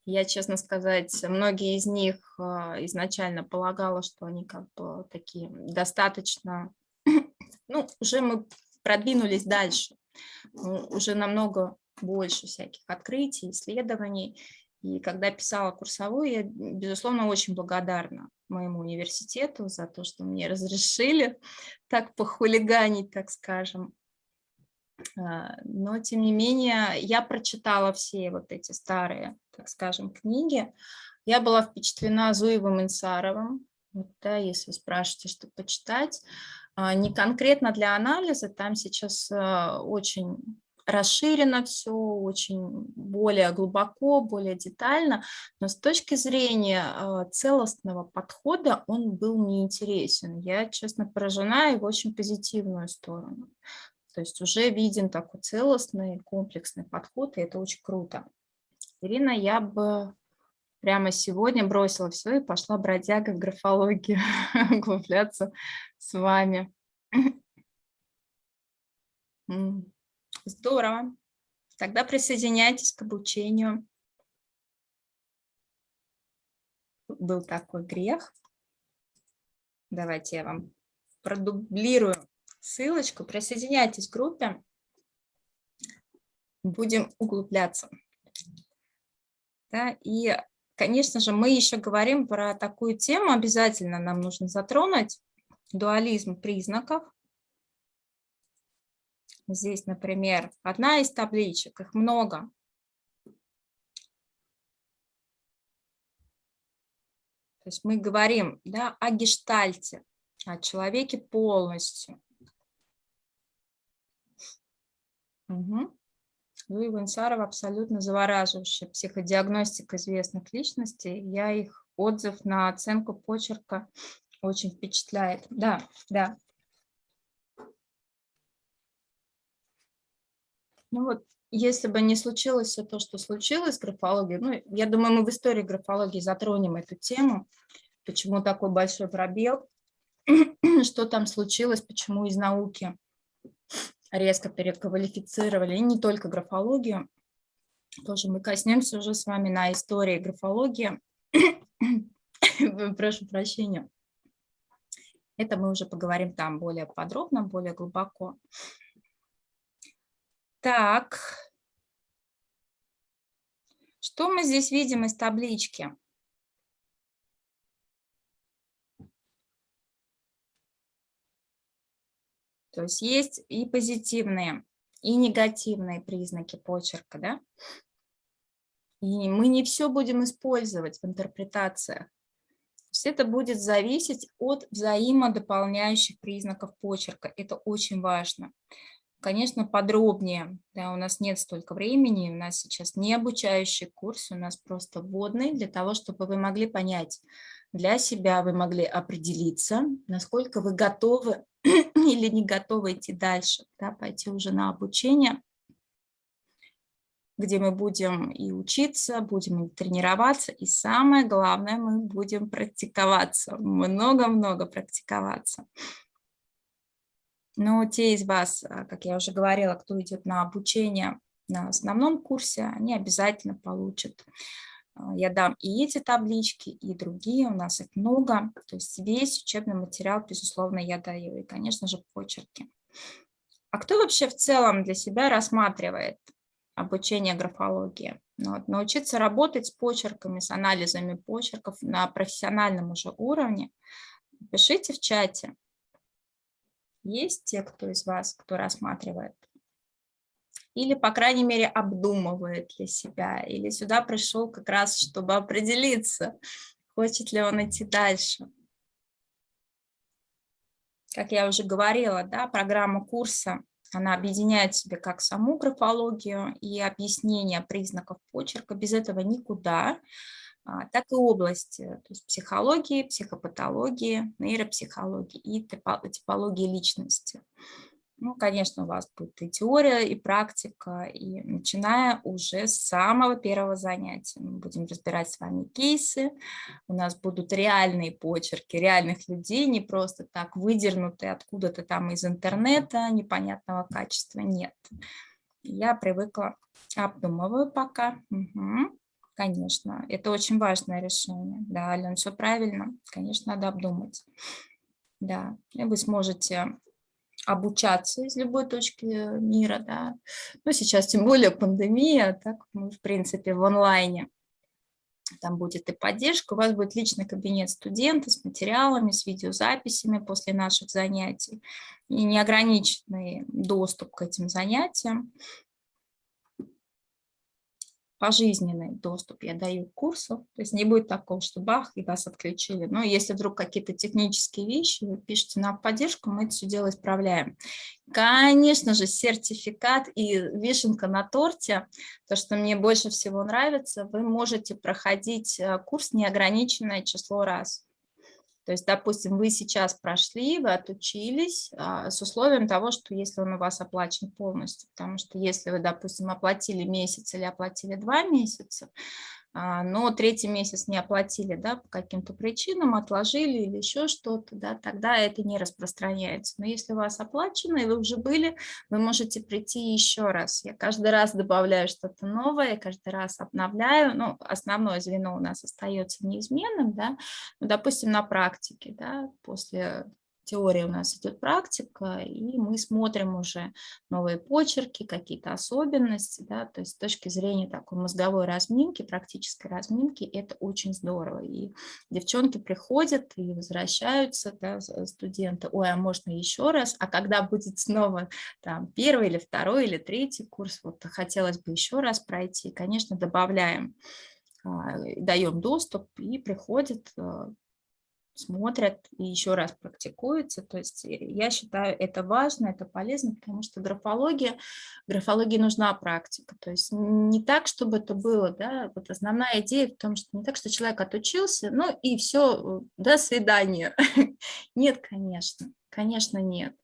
Я, честно сказать, многие из них а, изначально полагала, что они как бы такие достаточно... Ну, уже мы продвинулись дальше. Уже намного больше всяких открытий, исследований. И когда писала курсовую, я, безусловно, очень благодарна моему университету за то, что мне разрешили так похулиганить, так скажем. А, но, тем не менее, я прочитала все вот эти старые, так скажем, книги. Я была впечатлена Зуевым Инсаровым, вот, да, если спрашиваете, что почитать. А, не конкретно для анализа, там сейчас а, очень расширено все, очень более глубоко, более детально, но с точки зрения а, целостного подхода он был неинтересен. Я, честно, поражена в очень позитивную сторону. То есть уже виден такой целостный, комплексный подход, и это очень круто. Ирина, я бы прямо сегодня бросила все и пошла бродяга в графологию, углубляться с вами. Здорово. Тогда присоединяйтесь к обучению. Был такой грех. Давайте я вам продублирую ссылочку. Присоединяйтесь к группе. Будем углубляться. Да, и, конечно же, мы еще говорим про такую тему, обязательно нам нужно затронуть, дуализм признаков. Здесь, например, одна из табличек, их много. То есть мы говорим да, о гештальте, о человеке полностью. Угу. Луи Вансаров абсолютно завораживающая психодиагностика известных личностей. Я их отзыв на оценку почерка очень впечатляет. Да, да, Ну вот, если бы не случилось все то, что случилось с графологией, ну, я думаю, мы в истории графологии затронем эту тему, почему такой большой пробел, что там случилось, почему из науки резко переквалифицировали, и не только графологию, тоже мы коснемся уже с вами на истории графологии, прошу прощения, это мы уже поговорим там более подробно, более глубоко. Так, что мы здесь видим из таблички? То есть есть и позитивные, и негативные признаки почерка, да? И мы не все будем использовать в интерпретациях. То есть это будет зависеть от взаимодополняющих признаков почерка. Это очень важно конечно, подробнее. Да, у нас нет столько времени, у нас сейчас не обучающий курс, у нас просто вводный, для того, чтобы вы могли понять для себя, вы могли определиться, насколько вы готовы или не готовы идти дальше, да, пойти уже на обучение, где мы будем и учиться, будем и тренироваться, и самое главное, мы будем практиковаться, много-много практиковаться. Но те из вас, а, как я уже говорила, кто идет на обучение на основном курсе, они обязательно получат. А, я дам и эти таблички, и другие, у нас их много. То есть весь учебный материал, безусловно, я даю, и, конечно же, почерки. А кто вообще в целом для себя рассматривает обучение графологии? Ну, вот, научиться работать с почерками, с анализами почерков на профессиональном уже уровне. Пишите в чате, есть те, кто из вас, кто рассматривает? Или, по крайней мере, обдумывает для себя? Или сюда пришел как раз, чтобы определиться, хочет ли он идти дальше? Как я уже говорила, да, программа курса, она объединяет в себе как саму графологию и объяснение признаков почерка. Без этого никуда. А, так и области, то есть психологии, психопатологии, нейропсихологии и типологии личности. Ну, конечно, у вас будет и теория, и практика, и начиная уже с самого первого занятия. Мы будем разбирать с вами кейсы, у нас будут реальные почерки реальных людей, не просто так выдернутые откуда-то там из интернета, непонятного качества, нет. Я привыкла, обдумываю пока. Угу. Конечно, это очень важное решение. Да, Ален, все правильно. Конечно, надо обдумать. Да, и вы сможете обучаться из любой точки мира, да. Ну, сейчас тем более пандемия, так мы, в принципе, в онлайне. Там будет и поддержка, у вас будет личный кабинет студента с материалами, с видеозаписями после наших занятий и неограниченный доступ к этим занятиям пожизненный доступ я даю к курсу, то есть не будет такого, что бах, и вас отключили. Но если вдруг какие-то технические вещи, вы пишите нам в поддержку, мы это все дело исправляем. Конечно же, сертификат и вишенка на торте, то, что мне больше всего нравится, вы можете проходить э, курс неограниченное число раз. То есть, допустим, вы сейчас прошли, вы отучились а, с условием того, что если он у вас оплачен полностью, потому что если вы, допустим, оплатили месяц или оплатили два месяца, но третий месяц не оплатили да, по каким-то причинам, отложили или еще что-то, да, тогда это не распространяется. Но если у вас оплачено, и вы уже были, вы можете прийти еще раз. Я каждый раз добавляю что-то новое, каждый раз обновляю. Ну, основное звено у нас остается неизменным, да, ну, допустим, на практике, да, после теория у нас идет практика, и мы смотрим уже новые почерки, какие-то особенности, да, то есть с точки зрения такой мозговой разминки, практической разминки, это очень здорово. И девчонки приходят и возвращаются, да, студенты, ой, а можно еще раз, а когда будет снова там первый или второй или третий курс, вот хотелось бы еще раз пройти, конечно, добавляем а, даем доступ и приходят а, смотрят и еще раз практикуются. То есть э, я считаю это важно, это полезно, потому что графология, графологии нужна практика. То есть не так, чтобы это было, да, вот основная идея в том, что не так, что человек отучился, ну и все, э, до свидания. Нет, конечно. Конечно, нет.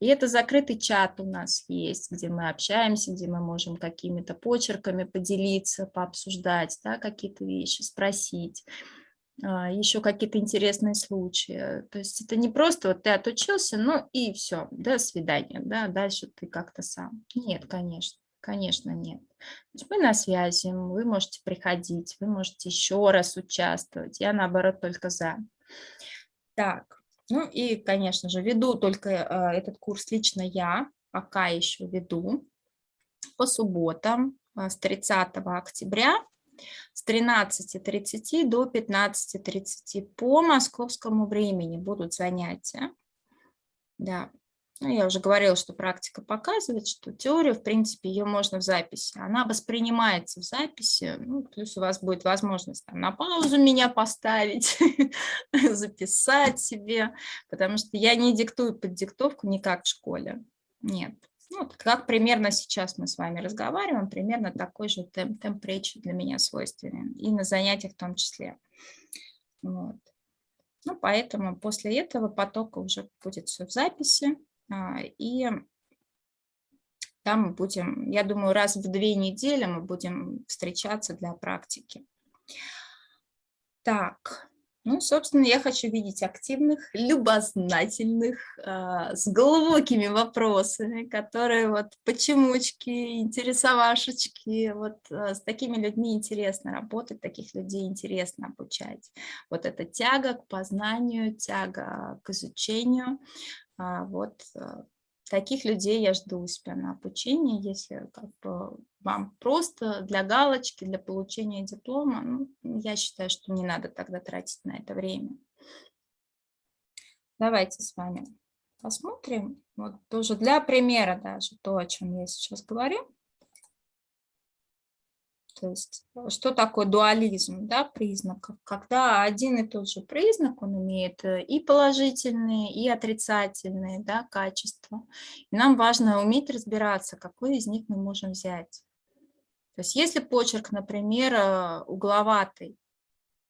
И это закрытый чат у нас есть, где мы общаемся, где мы можем какими-то почерками поделиться, пообсуждать да, какие-то вещи, спросить. А, еще какие-то интересные случаи. То есть это не просто вот ты отучился, ну и все, до свидания, да, дальше ты как-то сам. Нет, конечно, конечно нет. То есть мы на связи, вы можете приходить, вы можете еще раз участвовать. Я наоборот только за. Так, ну и, конечно же, веду только э, этот курс лично я, пока еще веду по субботам э, с 30 октября с 13.30 до 15.30 по московскому времени будут занятия. Да, ну, я уже говорила, что практика показывает, что теорию, в принципе, ее можно в записи. Она воспринимается в записи, ну, плюс у вас будет возможность там, на паузу меня поставить, записать себе, потому что я не диктую под диктовку никак в школе. Нет, ну, как примерно сейчас мы с вами разговариваем, примерно такой же темп, темп речи для меня свойственен, и на занятиях в том числе. Вот. Ну, поэтому после этого потока уже будет все в записи, а, и там мы будем, я думаю, раз в две недели мы будем встречаться для практики. Так, ну, собственно, я хочу видеть активных, любознательных, э, с глубокими вопросами, которые вот почемучки, интересовашечки, вот э, с такими людьми интересно работать, таких людей интересно обучать. Вот эта тяга к познанию, тяга к изучению, э, вот таких людей я жду у себя на обучение, если как бы вам просто для галочки, для получения диплома, ну, я считаю, что не надо тогда тратить на это время. Давайте с вами посмотрим, вот тоже для примера даже то, о чем я сейчас говорю. То есть э, что такое дуализм да, признаков? Когда один и тот же признак, он имеет э, и положительные, и отрицательные да, качества. И нам важно уметь разбираться, какой из них мы можем взять. То есть если почерк, например, э, угловатый,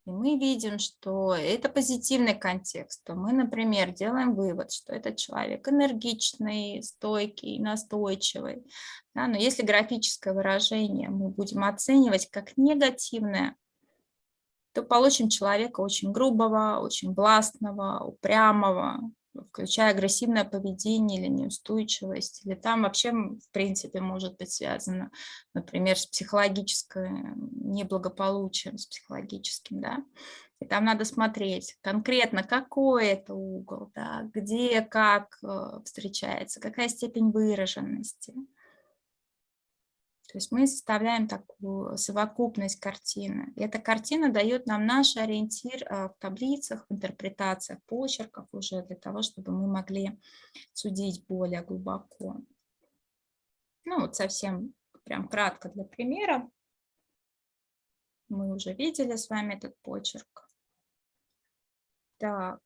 и мы видим, что это позитивный контекст, то мы, например, делаем вывод, что этот человек энергичный, стойкий, настойчивый. Да, но если графическое выражение мы будем оценивать как негативное, то получим человека очень грубого, очень властного, упрямого, включая агрессивное поведение или неустойчивость, или там вообще, в принципе, может быть связано, например, с психологическим неблагополучием, с психологическим, да, и там надо смотреть конкретно, какой это угол, да, где, как э, встречается, какая степень выраженности. То есть мы составляем такую совокупность картины. И эта картина дает нам наш ориентир а, в таблицах, в интерпретациях почерков уже для того, чтобы мы могли судить более глубоко. Ну вот совсем прям кратко для примера. Мы уже видели с вами этот почерк. Так.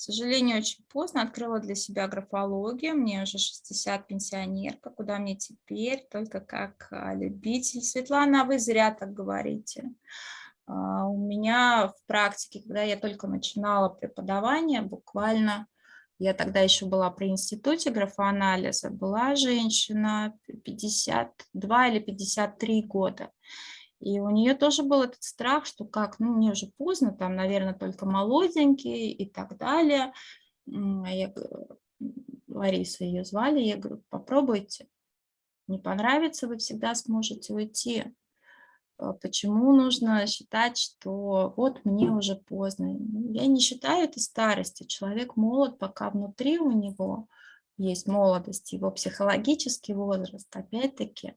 К сожалению, очень поздно открыла для себя графологию. Мне уже 60 пенсионерка. Куда мне теперь? Только как а, любитель. Светлана, вы зря так говорите. А, у меня в практике, когда я только начинала преподавание, буквально, я тогда еще была при институте графоанализа, была женщина 52 или 53 года. И у нее тоже был этот страх, что как, ну, мне уже поздно, там, наверное, только молоденький и так далее. А я, Лариса ее звали, я говорю, попробуйте. Не понравится, вы всегда сможете уйти. А почему нужно считать, что вот мне уже поздно? Ну, я не считаю это старостью. Человек молод, пока внутри у него есть молодость, его психологический возраст, опять-таки.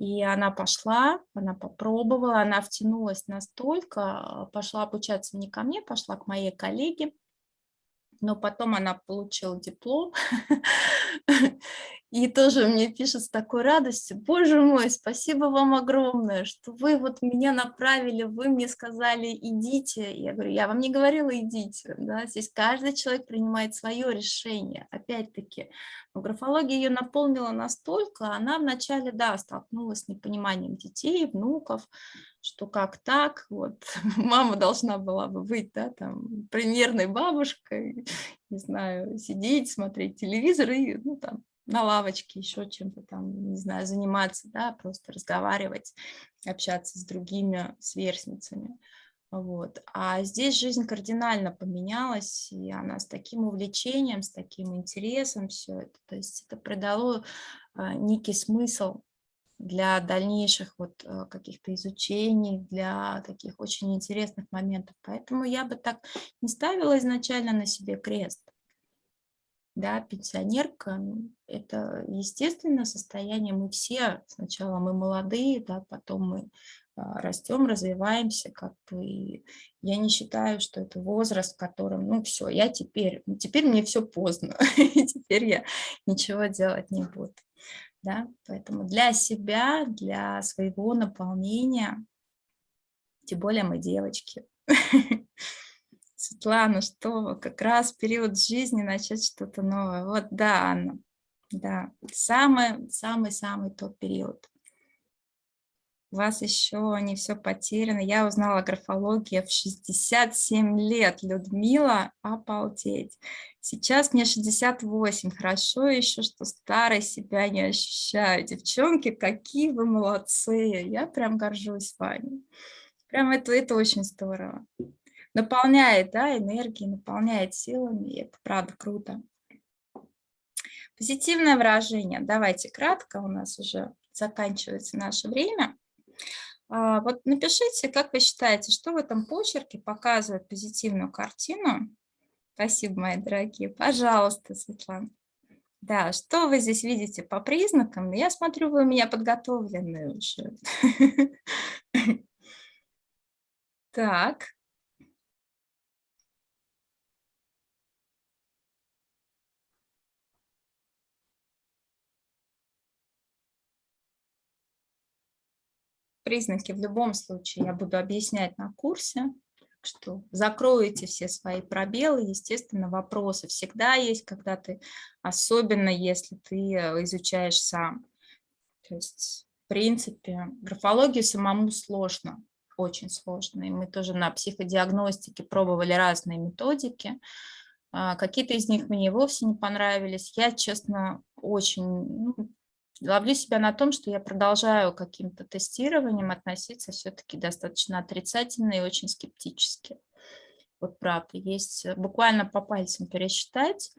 И она пошла, она попробовала, она втянулась настолько, пошла обучаться не ко мне, пошла к моей коллеге, но потом она получила диплом, и тоже мне пишет с такой радостью, боже мой, спасибо вам огромное, что вы вот меня направили, вы мне сказали, идите. Я говорю, я вам не говорила, идите. Да? Здесь каждый человек принимает свое решение. Опять-таки, графология ее наполнила настолько, она вначале, да, столкнулась с непониманием детей, внуков, что как так, вот, мама должна была бы быть, да, там, примерной бабушкой, не знаю, сидеть, смотреть телевизор и, ну, там, на лавочке, еще чем-то там, не знаю, заниматься, да, просто разговаривать, общаться с другими сверстницами. Вот. А здесь жизнь кардинально поменялась, и она с таким увлечением, с таким интересом все это. То есть это придало а, некий смысл для дальнейших вот а, каких-то изучений, для таких очень интересных моментов. Поэтому я бы так не ставила изначально на себе крест. Да, пенсионерка, это естественное состояние, мы все, сначала мы молодые, да, потом мы а, растем, развиваемся, как бы, я не считаю, что это возраст, в котором, ну все, я теперь, теперь мне все поздно, теперь я ничего делать не буду, да, поэтому для себя, для своего наполнения, тем более мы девочки, Светлана, что как раз период жизни начать что-то новое. Вот да, Анна, да, самый-самый-самый тот период. У вас еще не все потеряно. Я узнала графологию в 67 лет. Людмила, обалдеть. Сейчас мне 68. Хорошо еще, что старой себя не ощущаю. Девчонки, какие вы молодцы. Я прям горжусь вами. Прям это, это очень здорово наполняет да, энергией, наполняет силами, и это правда круто. Позитивное выражение. Давайте кратко, у нас уже заканчивается наше время. А, вот напишите, как вы считаете, что в этом почерке показывает позитивную картину. Спасибо, мои дорогие. Пожалуйста, Светлана. Да, что вы здесь видите по признакам? Я смотрю, вы у меня подготовленные уже. Так, признаки в любом случае я буду объяснять на курсе, что закроете все свои пробелы, естественно, вопросы всегда есть, когда ты, особенно если ты э, изучаешь сам. То есть, в принципе, графологию самому сложно, очень сложно. И мы тоже на психодиагностике пробовали разные методики. А, какие-то из них мне вовсе не понравились. Я, честно, очень ну, ловлю себя на том, что я продолжаю каким-то тестированием относиться все-таки достаточно отрицательно и очень скептически. Вот правда, есть э, буквально по пальцам пересчитать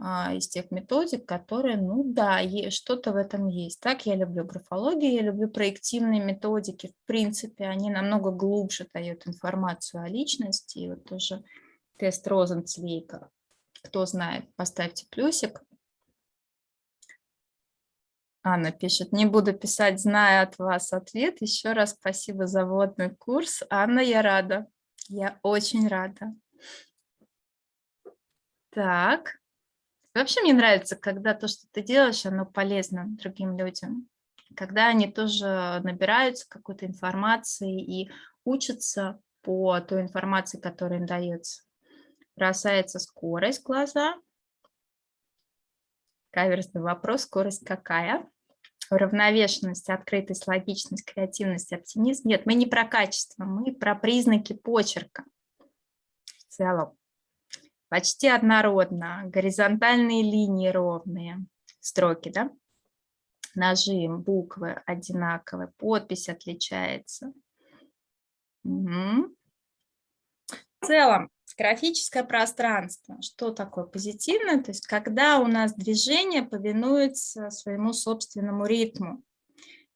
а, из тех методик, которые, ну да, что-то в этом есть. Так, я люблю графологию, я люблю проективные методики. В принципе, они намного глубже дают информацию о личности. И вот тоже тест Розенцвейка. Кто знает, поставьте плюсик. Анна пишет, не буду писать, зная от вас ответ. Еще раз спасибо за вводный курс. Анна, я рада. Я очень рада. Так. Вообще мне нравится, когда то, что ты делаешь, оно полезно другим людям. Когда они тоже набираются какой-то информации и учатся по той информации, которая им дается. Бросается скорость глаза. Каверсный вопрос, скорость какая? Уравновешенность, открытость, логичность, креативность, оптимизм. Нет, мы не про качество, мы про признаки почерка в целом. Почти однородно, горизонтальные линии ровные, строки, да? Нажим, буквы одинаковые, подпись отличается. Угу. В целом, Графическое пространство. Что такое позитивное? То есть когда у нас движение повинуется своему собственному ритму.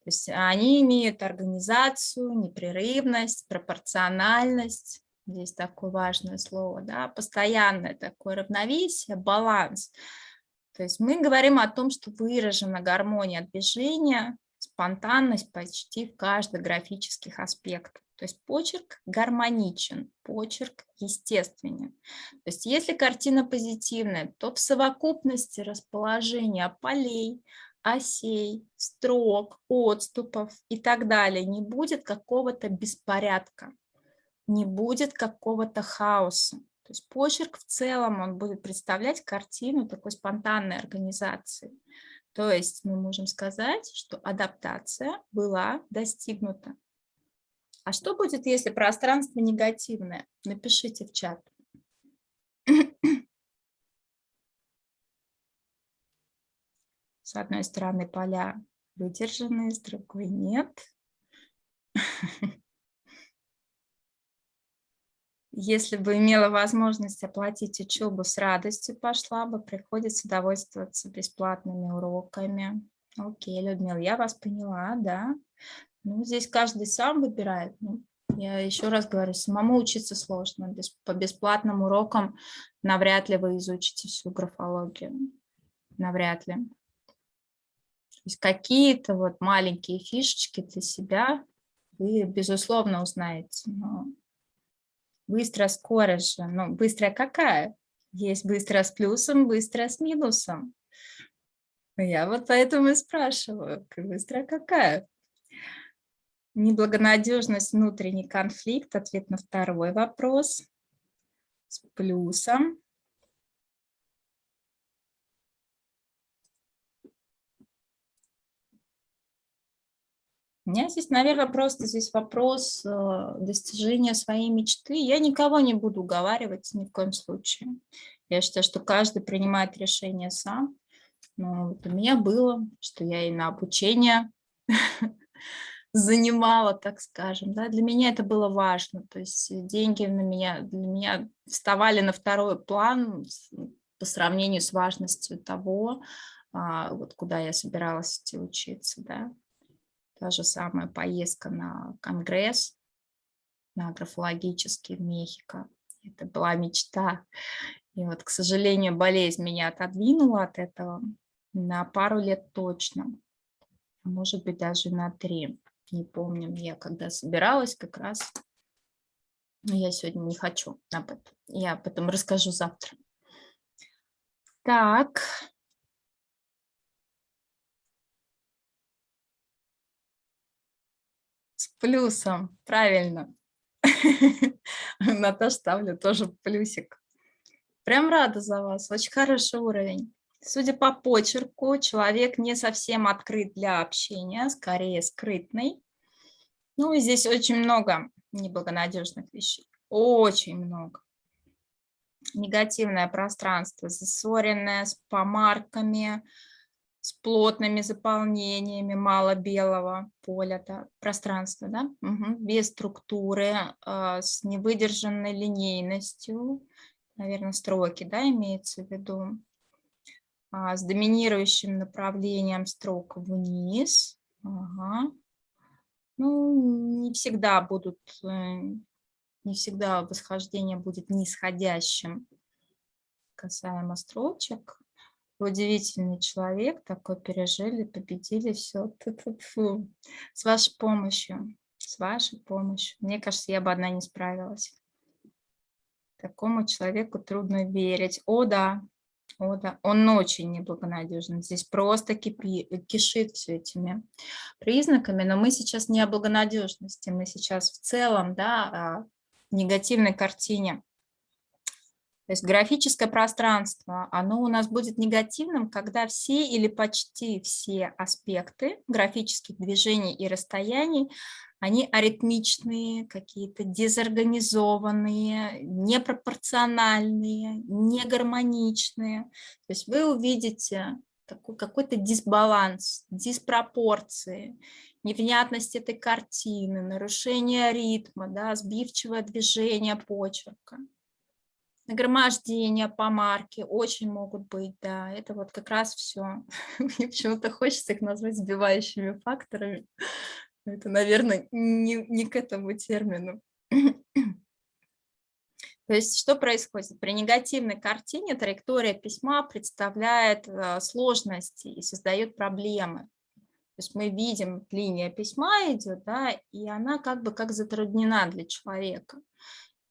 То есть они имеют организацию, непрерывность, пропорциональность. Здесь такое важное слово, да, постоянное такое равновесие, баланс. То есть мы говорим о том, что выражена гармония движения, спонтанность почти в каждых графических аспектах. То есть почерк гармоничен, почерк естественен. То есть если картина позитивная, то в совокупности расположения полей, осей, строк, отступов и так далее не будет какого-то беспорядка, не будет какого-то хаоса. То есть почерк в целом, он будет представлять картину такой спонтанной организации. То есть мы можем сказать, что адаптация была достигнута. А что будет, если пространство негативное? Напишите в чат. С одной стороны поля выдержанные, с другой нет. Если бы имела возможность оплатить учебу, с радостью пошла бы, приходится довольствоваться бесплатными уроками. Окей, Людмила, я вас поняла, да. Ну, здесь каждый сам выбирает. Ну, я еще раз говорю, самому учиться сложно. По бесплатным урокам навряд ли вы изучите всю графологию. Навряд ли. То есть какие-то вот маленькие фишечки для себя вы, безусловно, узнаете. Но быстрая скорость же. Ну, быстрая какая? Есть быстрая с плюсом, быстрая с минусом. Я вот поэтому и спрашиваю, быстрая какая? Неблагонадежность, внутренний конфликт. Ответ на второй вопрос. С плюсом. У меня здесь, наверное, просто здесь вопрос э, достижения своей мечты. Я никого не буду уговаривать ни в коем случае. Я считаю, что каждый принимает решение сам. Но вот у меня было, что я и на обучение занимала, так скажем. Да? Для меня это было важно. То есть деньги на меня, для меня вставали на второй план по сравнению с важностью того, а, вот куда я собиралась идти учиться. Да? Та же самая поездка на конгресс, на графологический в Мехико. Это была мечта. И вот, к сожалению, болезнь меня отодвинула от этого на пару лет точно, а может быть, даже на три не помню, я когда собиралась как раз, я сегодня не хочу об этом, я об этом расскажу завтра. Так. С плюсом, правильно. На то ставлю тоже плюсик. Прям рада за вас, очень хороший уровень. Судя по почерку, человек не совсем открыт для общения, скорее скрытный. Ну, и здесь очень много неблагонадежных вещей. Очень много. Негативное пространство, засоренное с помарками, с плотными заполнениями, мало белого поля, да, пространства, да, угу. без структуры, э, с невыдержанной линейностью, наверное, строки, да, имеется в виду, а, с доминирующим направлением строк вниз, ага. ну, не всегда будут, э, не всегда восхождение будет нисходящим касаемо строчек, удивительный человек, такой пережили, победили, все. С вашей помощью, с вашей помощью. Мне кажется, я бы одна не справилась. Такому человеку трудно верить. О, да, о, да, он очень неблагонадежен. Здесь просто кипи, кишит все этими признаками, но мы сейчас не о благонадежности, мы сейчас в целом, да, о негативной картине. То есть графическое пространство, оно у нас будет негативным, когда все или почти все аспекты графических движений и расстояний, они аритмичные, какие-то дезорганизованные, непропорциональные, негармоничные. То есть вы увидите какой-то дисбаланс, диспропорции, невнятность этой картины, нарушение ритма, да, сбивчивое движение почерка нагромождения по марке очень могут быть, да, это вот как раз все. Мне почему-то хочется их назвать сбивающими факторами. Это, наверное, не, не к этому термину. То есть что происходит? При негативной картине траектория письма представляет э, сложности и создает проблемы. То есть мы видим, линия письма идет, да, и она как бы как затруднена для человека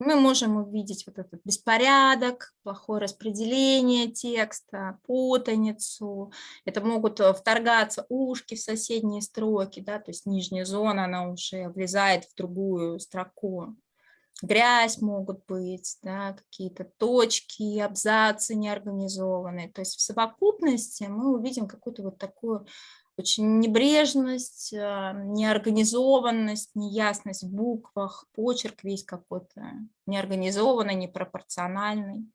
мы можем увидеть вот этот беспорядок, плохое распределение текста, путаницу. Это могут э, вторгаться ушки в соседние строки, да, то есть нижняя зона, она уже влезает в другую строку. Грязь могут быть, да, какие-то точки, абзацы неорганизованные. То есть в совокупности мы увидим какую-то вот такую очень небрежность, а, неорганизованность, неясность в буквах, почерк весь какой-то неорганизованный, непропорциональный,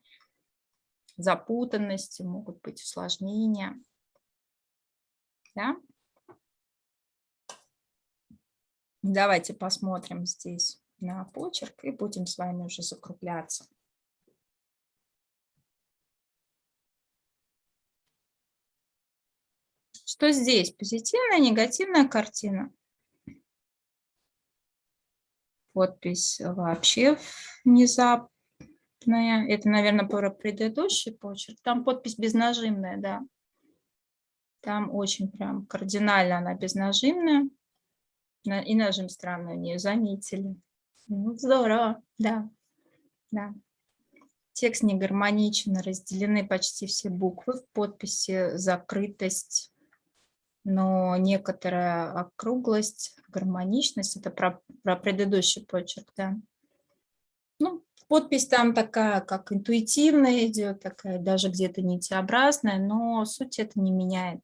запутанности, могут быть усложнения. Да? Давайте посмотрим здесь на почерк и будем с вами уже закругляться. Что здесь? Позитивная, негативная картина. Подпись вообще внезапная. Это, наверное, про предыдущий почерк. Там подпись безнажимная, да. Там очень прям кардинально она безнажимная. И нажим странный у нее заметили. Ну, здорово, да. да. Текст не гармоничен, разделены почти все буквы в подписи, закрытость, но некоторая округлость, гармоничность, это про, про предыдущий почерк, да. Ну, подпись там такая, как интуитивная идет, такая даже где-то нитеобразная, но суть это не меняет.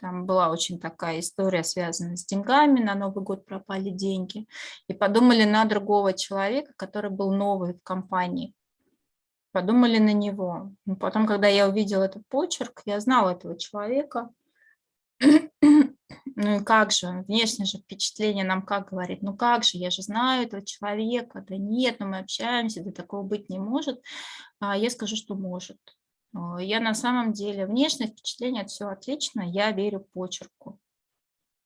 Там была очень такая история, связанная с деньгами, на Новый год пропали деньги. И подумали на другого человека, который был новый в компании. Подумали на него. Потом, когда я увидела этот почерк, я знала этого человека, ну и как же, внешнее же впечатление нам как говорит, ну как же, я же знаю этого человека, да нет, но мы общаемся, да такого быть не может. А я скажу, что может. Я на самом деле, внешнее впечатление, все отлично, я верю почерку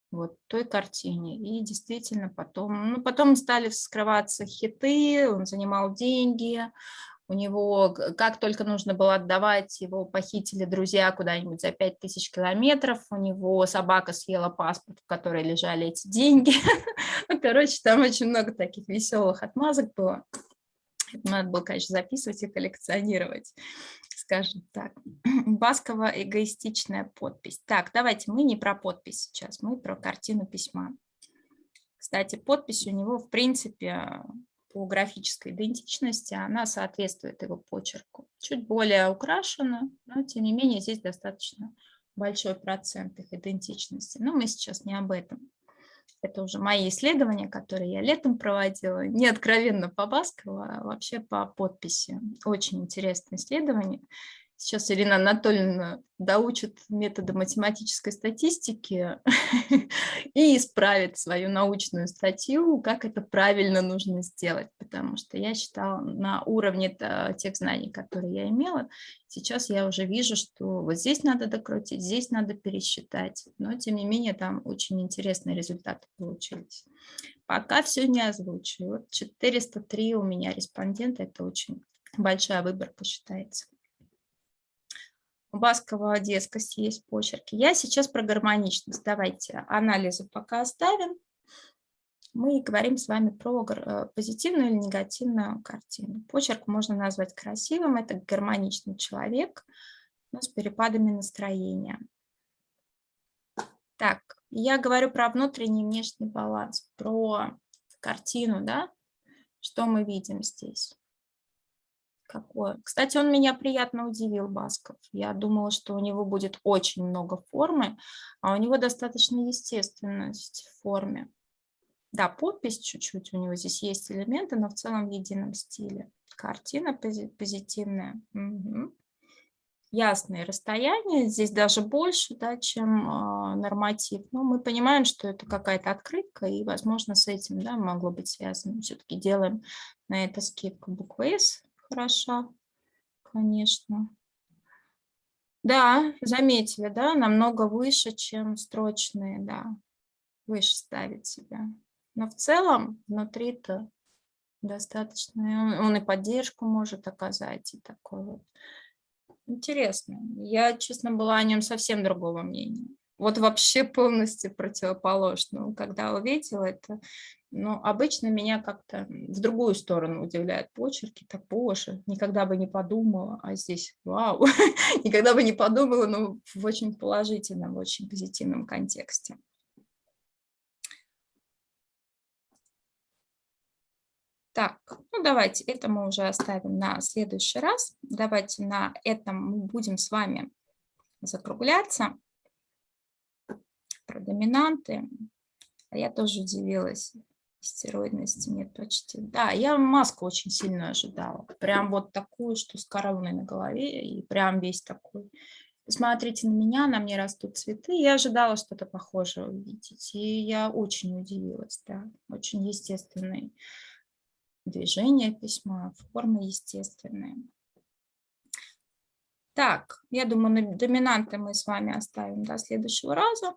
вот той картине. И действительно потом, ну потом стали вскрываться хиты, он занимал деньги, у него, как только нужно было отдавать, его похитили друзья куда-нибудь за 5000 километров, у него собака съела паспорт, в которой лежали эти деньги. Ну, короче, там очень много таких веселых отмазок было. Надо было, конечно, записывать и коллекционировать, скажем так. Баскова эгоистичная подпись. Так, давайте мы не про подпись сейчас, мы про картину письма. Кстати, подпись у него, в принципе, по графической идентичности, она соответствует его почерку. Чуть более украшена, но тем не менее здесь достаточно большой процент их идентичности. Но мы сейчас не об этом. Это уже мои исследования, которые я летом проводила. Не откровенно по Баскову, а вообще по подписи. Очень интересное исследование. Сейчас Ирина Анатольевна доучит методы математической статистики и исправит свою научную статью, как это правильно нужно сделать, потому что я считала на уровне тех знаний, которые я имела, сейчас я уже вижу, что вот здесь надо докрутить, здесь надо пересчитать, но тем не менее там очень интересные результаты получились. Пока все не озвучу. Вот 403 у меня респондента, это очень большая выборка считается. Баскова детскость есть почерки. Я сейчас про гармоничность. Давайте анализы пока оставим. Мы говорим с вами про э, позитивную или негативную картину. Почерк можно назвать красивым. Это гармоничный человек, но с перепадами настроения. Так, я говорю про внутренний и внешний баланс, про картину, да? Что мы видим здесь? Какое. Кстати, он меня приятно удивил, Басков. Я думала, что у него будет очень много формы, а у него достаточно естественность в форме. Да, подпись чуть-чуть, у него здесь есть элементы, но в целом в едином стиле. Картина позитивная. Угу. Ясные расстояния, здесь даже больше, да, чем э, норматив. Но мы понимаем, что это какая-то открытка, и, возможно, с этим да, могло быть связано. Все-таки делаем на это скидку буквы S хороша, конечно. Да, заметили, да, намного выше, чем строчные, да, выше ставить себя. Но в целом внутри-то достаточно, он, он и поддержку может оказать, и такой вот. Интересно. Я, честно, была о нем совсем другого мнения. Вот вообще полностью противоположно. Когда увидела это, но обычно меня как-то в другую сторону удивляют почерки, так, боже, никогда бы не подумала, а здесь, вау, никогда бы не подумала, но в очень положительном, в очень позитивном контексте. Так, ну давайте, это мы уже оставим на следующий раз. Давайте на этом мы будем с вами закругляться. Про доминанты. А я тоже удивилась стероидности нет почти. Да, я маску очень сильно ожидала. Прям вот такую, что с короной на голове, и прям весь такой. Посмотрите на меня, на мне растут цветы. Я ожидала что-то похожее увидеть, и я очень удивилась, да. Очень естественные движения письма, формы естественные. Так, я думаю, доминанты мы с вами оставим до следующего раза.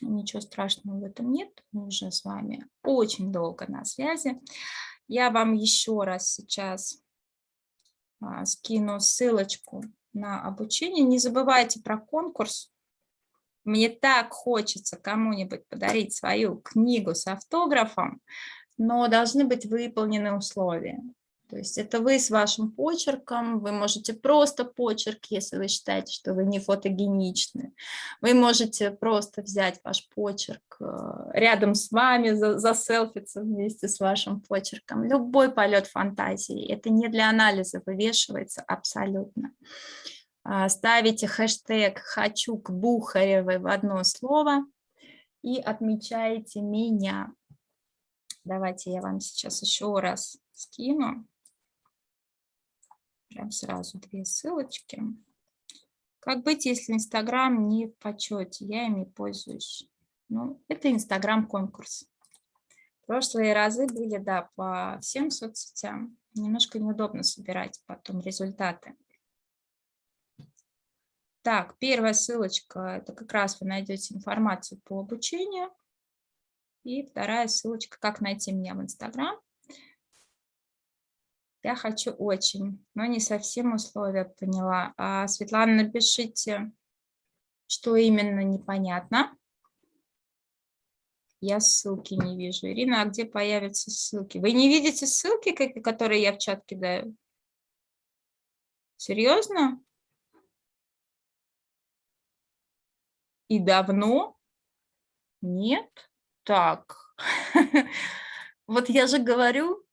Ничего страшного в этом нет. Мы уже с вами очень долго на связи. Я вам еще раз сейчас а, скину ссылочку на обучение. Не забывайте про конкурс. Мне так хочется кому-нибудь подарить свою книгу с автографом, но должны быть выполнены условия. То есть это вы с вашим почерком, вы можете просто почерк, если вы считаете, что вы не фотогеничны. Вы можете просто взять ваш почерк э, рядом с вами, заселфиться вместе с вашим почерком. Любой полет фантазии. Это не для анализа вывешивается абсолютно. А, ставите хэштег «хочу к Бухаревой» в одно слово и отмечаете меня. Давайте я вам сейчас еще раз скину. Прям сразу две ссылочки. Как быть, если Инстаграм не в почете? Я ими пользуюсь. Ну, это Инстаграм-конкурс. Прошлые разы были, да, по всем соцсетям. Немножко неудобно собирать потом результаты. Так, первая ссылочка, это как раз вы найдете информацию по обучению. И вторая ссылочка, как найти меня в Инстаграм. Я хочу очень, но не совсем условия поняла. А, Светлана, напишите, что именно непонятно. Я ссылки не вижу. Ирина, а где появятся ссылки? Вы не видите ссылки, которые я в чат кидаю? Серьезно? И давно? Нет? Так. Вот я же говорю,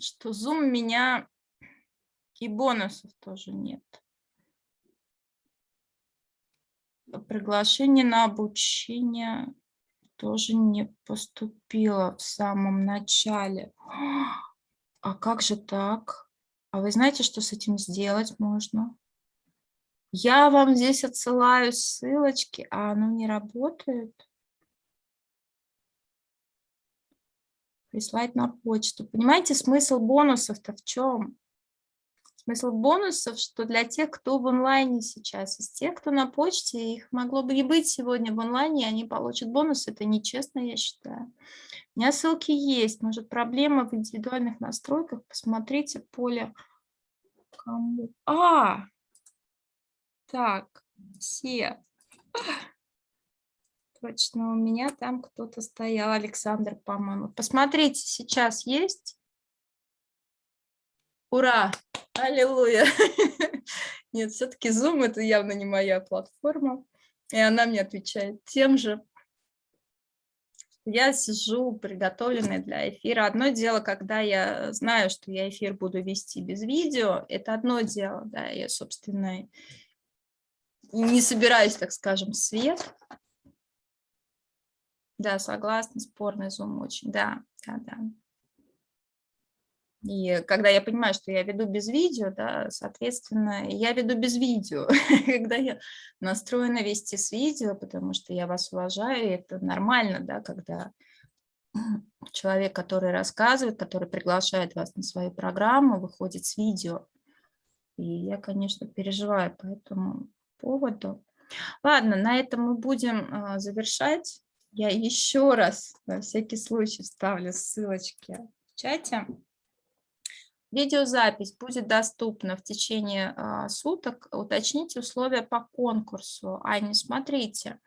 что Zoom меня и бонусов тоже нет. Приглашение на обучение тоже не поступило в самом начале. А как же так? А вы знаете, что с этим сделать можно? Я вам здесь отсылаю ссылочки, а оно не работает. Прислать на почту. Понимаете, смысл бонусов-то в чем? Смысл бонусов, что для тех, кто в онлайне сейчас, из тех, кто на почте, их могло бы и быть сегодня в онлайне, они получат бонус. Это нечестно, я считаю. У меня ссылки есть. Может, проблема в индивидуальных настройках. Посмотрите поле. Кому? А! Так, все. Точно, у меня там кто-то стоял, Александр, по-моему. Посмотрите, сейчас есть. Ура! Аллилуйя! Нет, все-таки Zoom это явно не моя платформа. И она мне отвечает тем же. Я сижу приготовленная для эфира. Одно дело, когда я знаю, что я эфир буду вести без видео, это одно дело, да, я, собственно, не собираюсь, так скажем, свет. Да, согласна, спорный зум очень, да, да, да. И когда я понимаю, что я веду без видео, да, соответственно, я веду без видео. когда я настроена вести с видео, потому что я вас уважаю, и это нормально, да, когда человек, который рассказывает, который приглашает вас на свою программу, выходит с видео. И я, конечно, переживаю по этому поводу. Ладно, на этом мы будем а, завершать. Я еще раз на всякий случай вставлю ссылочки в чате. Видеозапись будет доступна в течение а, суток. Уточните условия по конкурсу. Аня, смотрите,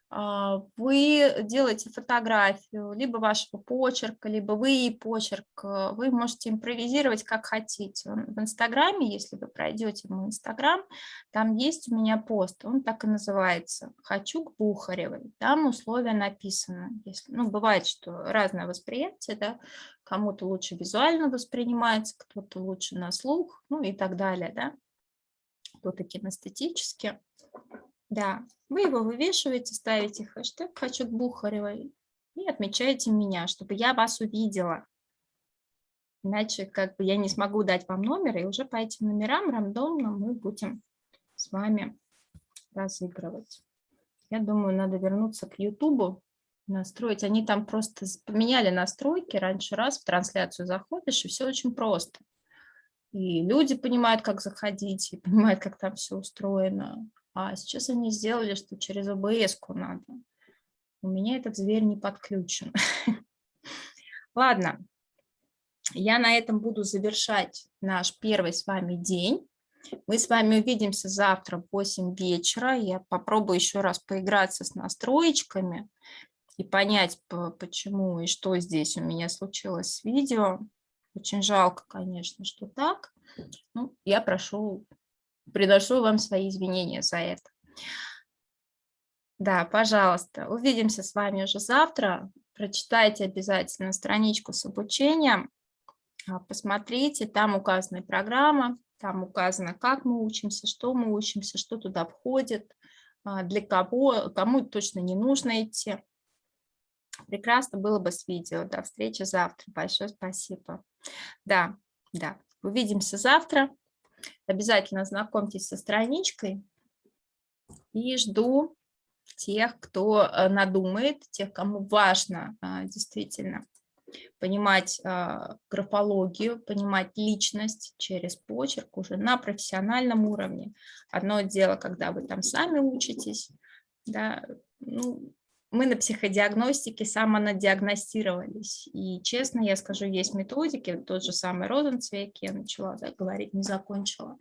а, вы делаете фотографию либо вашего почерка, либо вы почерк, э, вы можете импровизировать как хотите. В Инстаграме, если вы пройдете мой Инстаграм, там есть у меня пост, он так и называется «Хочу к Бухаревой». Там условия написаны. Если, ну, бывает, что разное восприятие, да, кому-то лучше визуально воспринимается, кто-то лучше на слух, ну и так далее, да, кто-то кинестетически. Да, вы его вывешиваете, ставите хэштег «Хочу к Бухаревой» и отмечаете меня, чтобы я вас увидела. Иначе как бы я не смогу дать вам номер, и уже по этим номерам рандомно мы будем с вами разыгрывать. Я думаю, надо вернуться к Ютубу, настроить. Они там просто поменяли настройки. Раньше раз в трансляцию заходишь, и все очень просто. И люди понимают, как заходить, и понимают, как там все устроено. А сейчас они сделали, что через обс надо. У меня этот зверь не подключен. Ладно, я на этом буду завершать наш первый с вами день. Мы с вами увидимся завтра в 8 вечера. Я попробую еще раз поиграться с настроечками и понять, почему и что здесь у меня случилось с видео. Очень жалко, конечно, что так. Ну, я прошу Приношу вам свои извинения за это. Да, пожалуйста. Увидимся с вами уже завтра. Прочитайте обязательно страничку с обучением. А, посмотрите, там указана программа, там указано, как мы учимся, что мы учимся, что туда входит, а, для кого, кому точно не нужно идти. Прекрасно было бы с видео. До встречи завтра. Большое спасибо. Да, да. Увидимся завтра. Обязательно знакомьтесь со страничкой и жду тех, кто э, надумает, тех, кому важно а, действительно понимать а, графологию, понимать личность через почерк уже на профессиональном уровне. Одно дело, когда вы там сами учитесь, да, ну, мы на психодиагностике самонадиагностировались. И честно я скажу, есть методики, тот же самый Розенцвейк, я начала да, говорить, не закончила,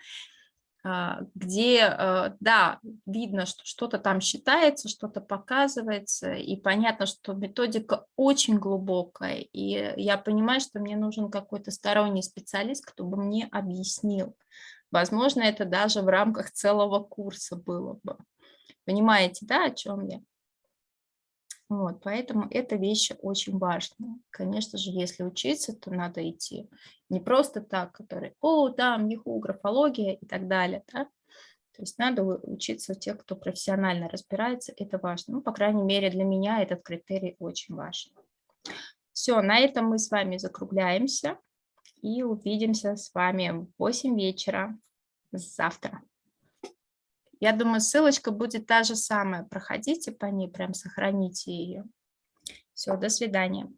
а, где, а, да, видно, что что-то там считается, что-то показывается, и понятно, что методика очень глубокая, и я понимаю, что мне нужен какой-то сторонний специалист, кто бы мне объяснил. Возможно, это даже в рамках целого курса было бы. Понимаете, да, о чем я? Вот, поэтому эта вещь очень важная. Конечно же, если учиться, то надо идти не просто так, который, о, там, еху, графология и так далее. Да? То есть надо учиться у тех, кто профессионально разбирается, это важно. Ну, по крайней мере, для меня этот критерий очень важен. Все, на этом мы с вами закругляемся и увидимся с вами в 8 вечера завтра. Я думаю, ссылочка будет та же самая. Проходите по ней, прям сохраните ее. Все, до свидания.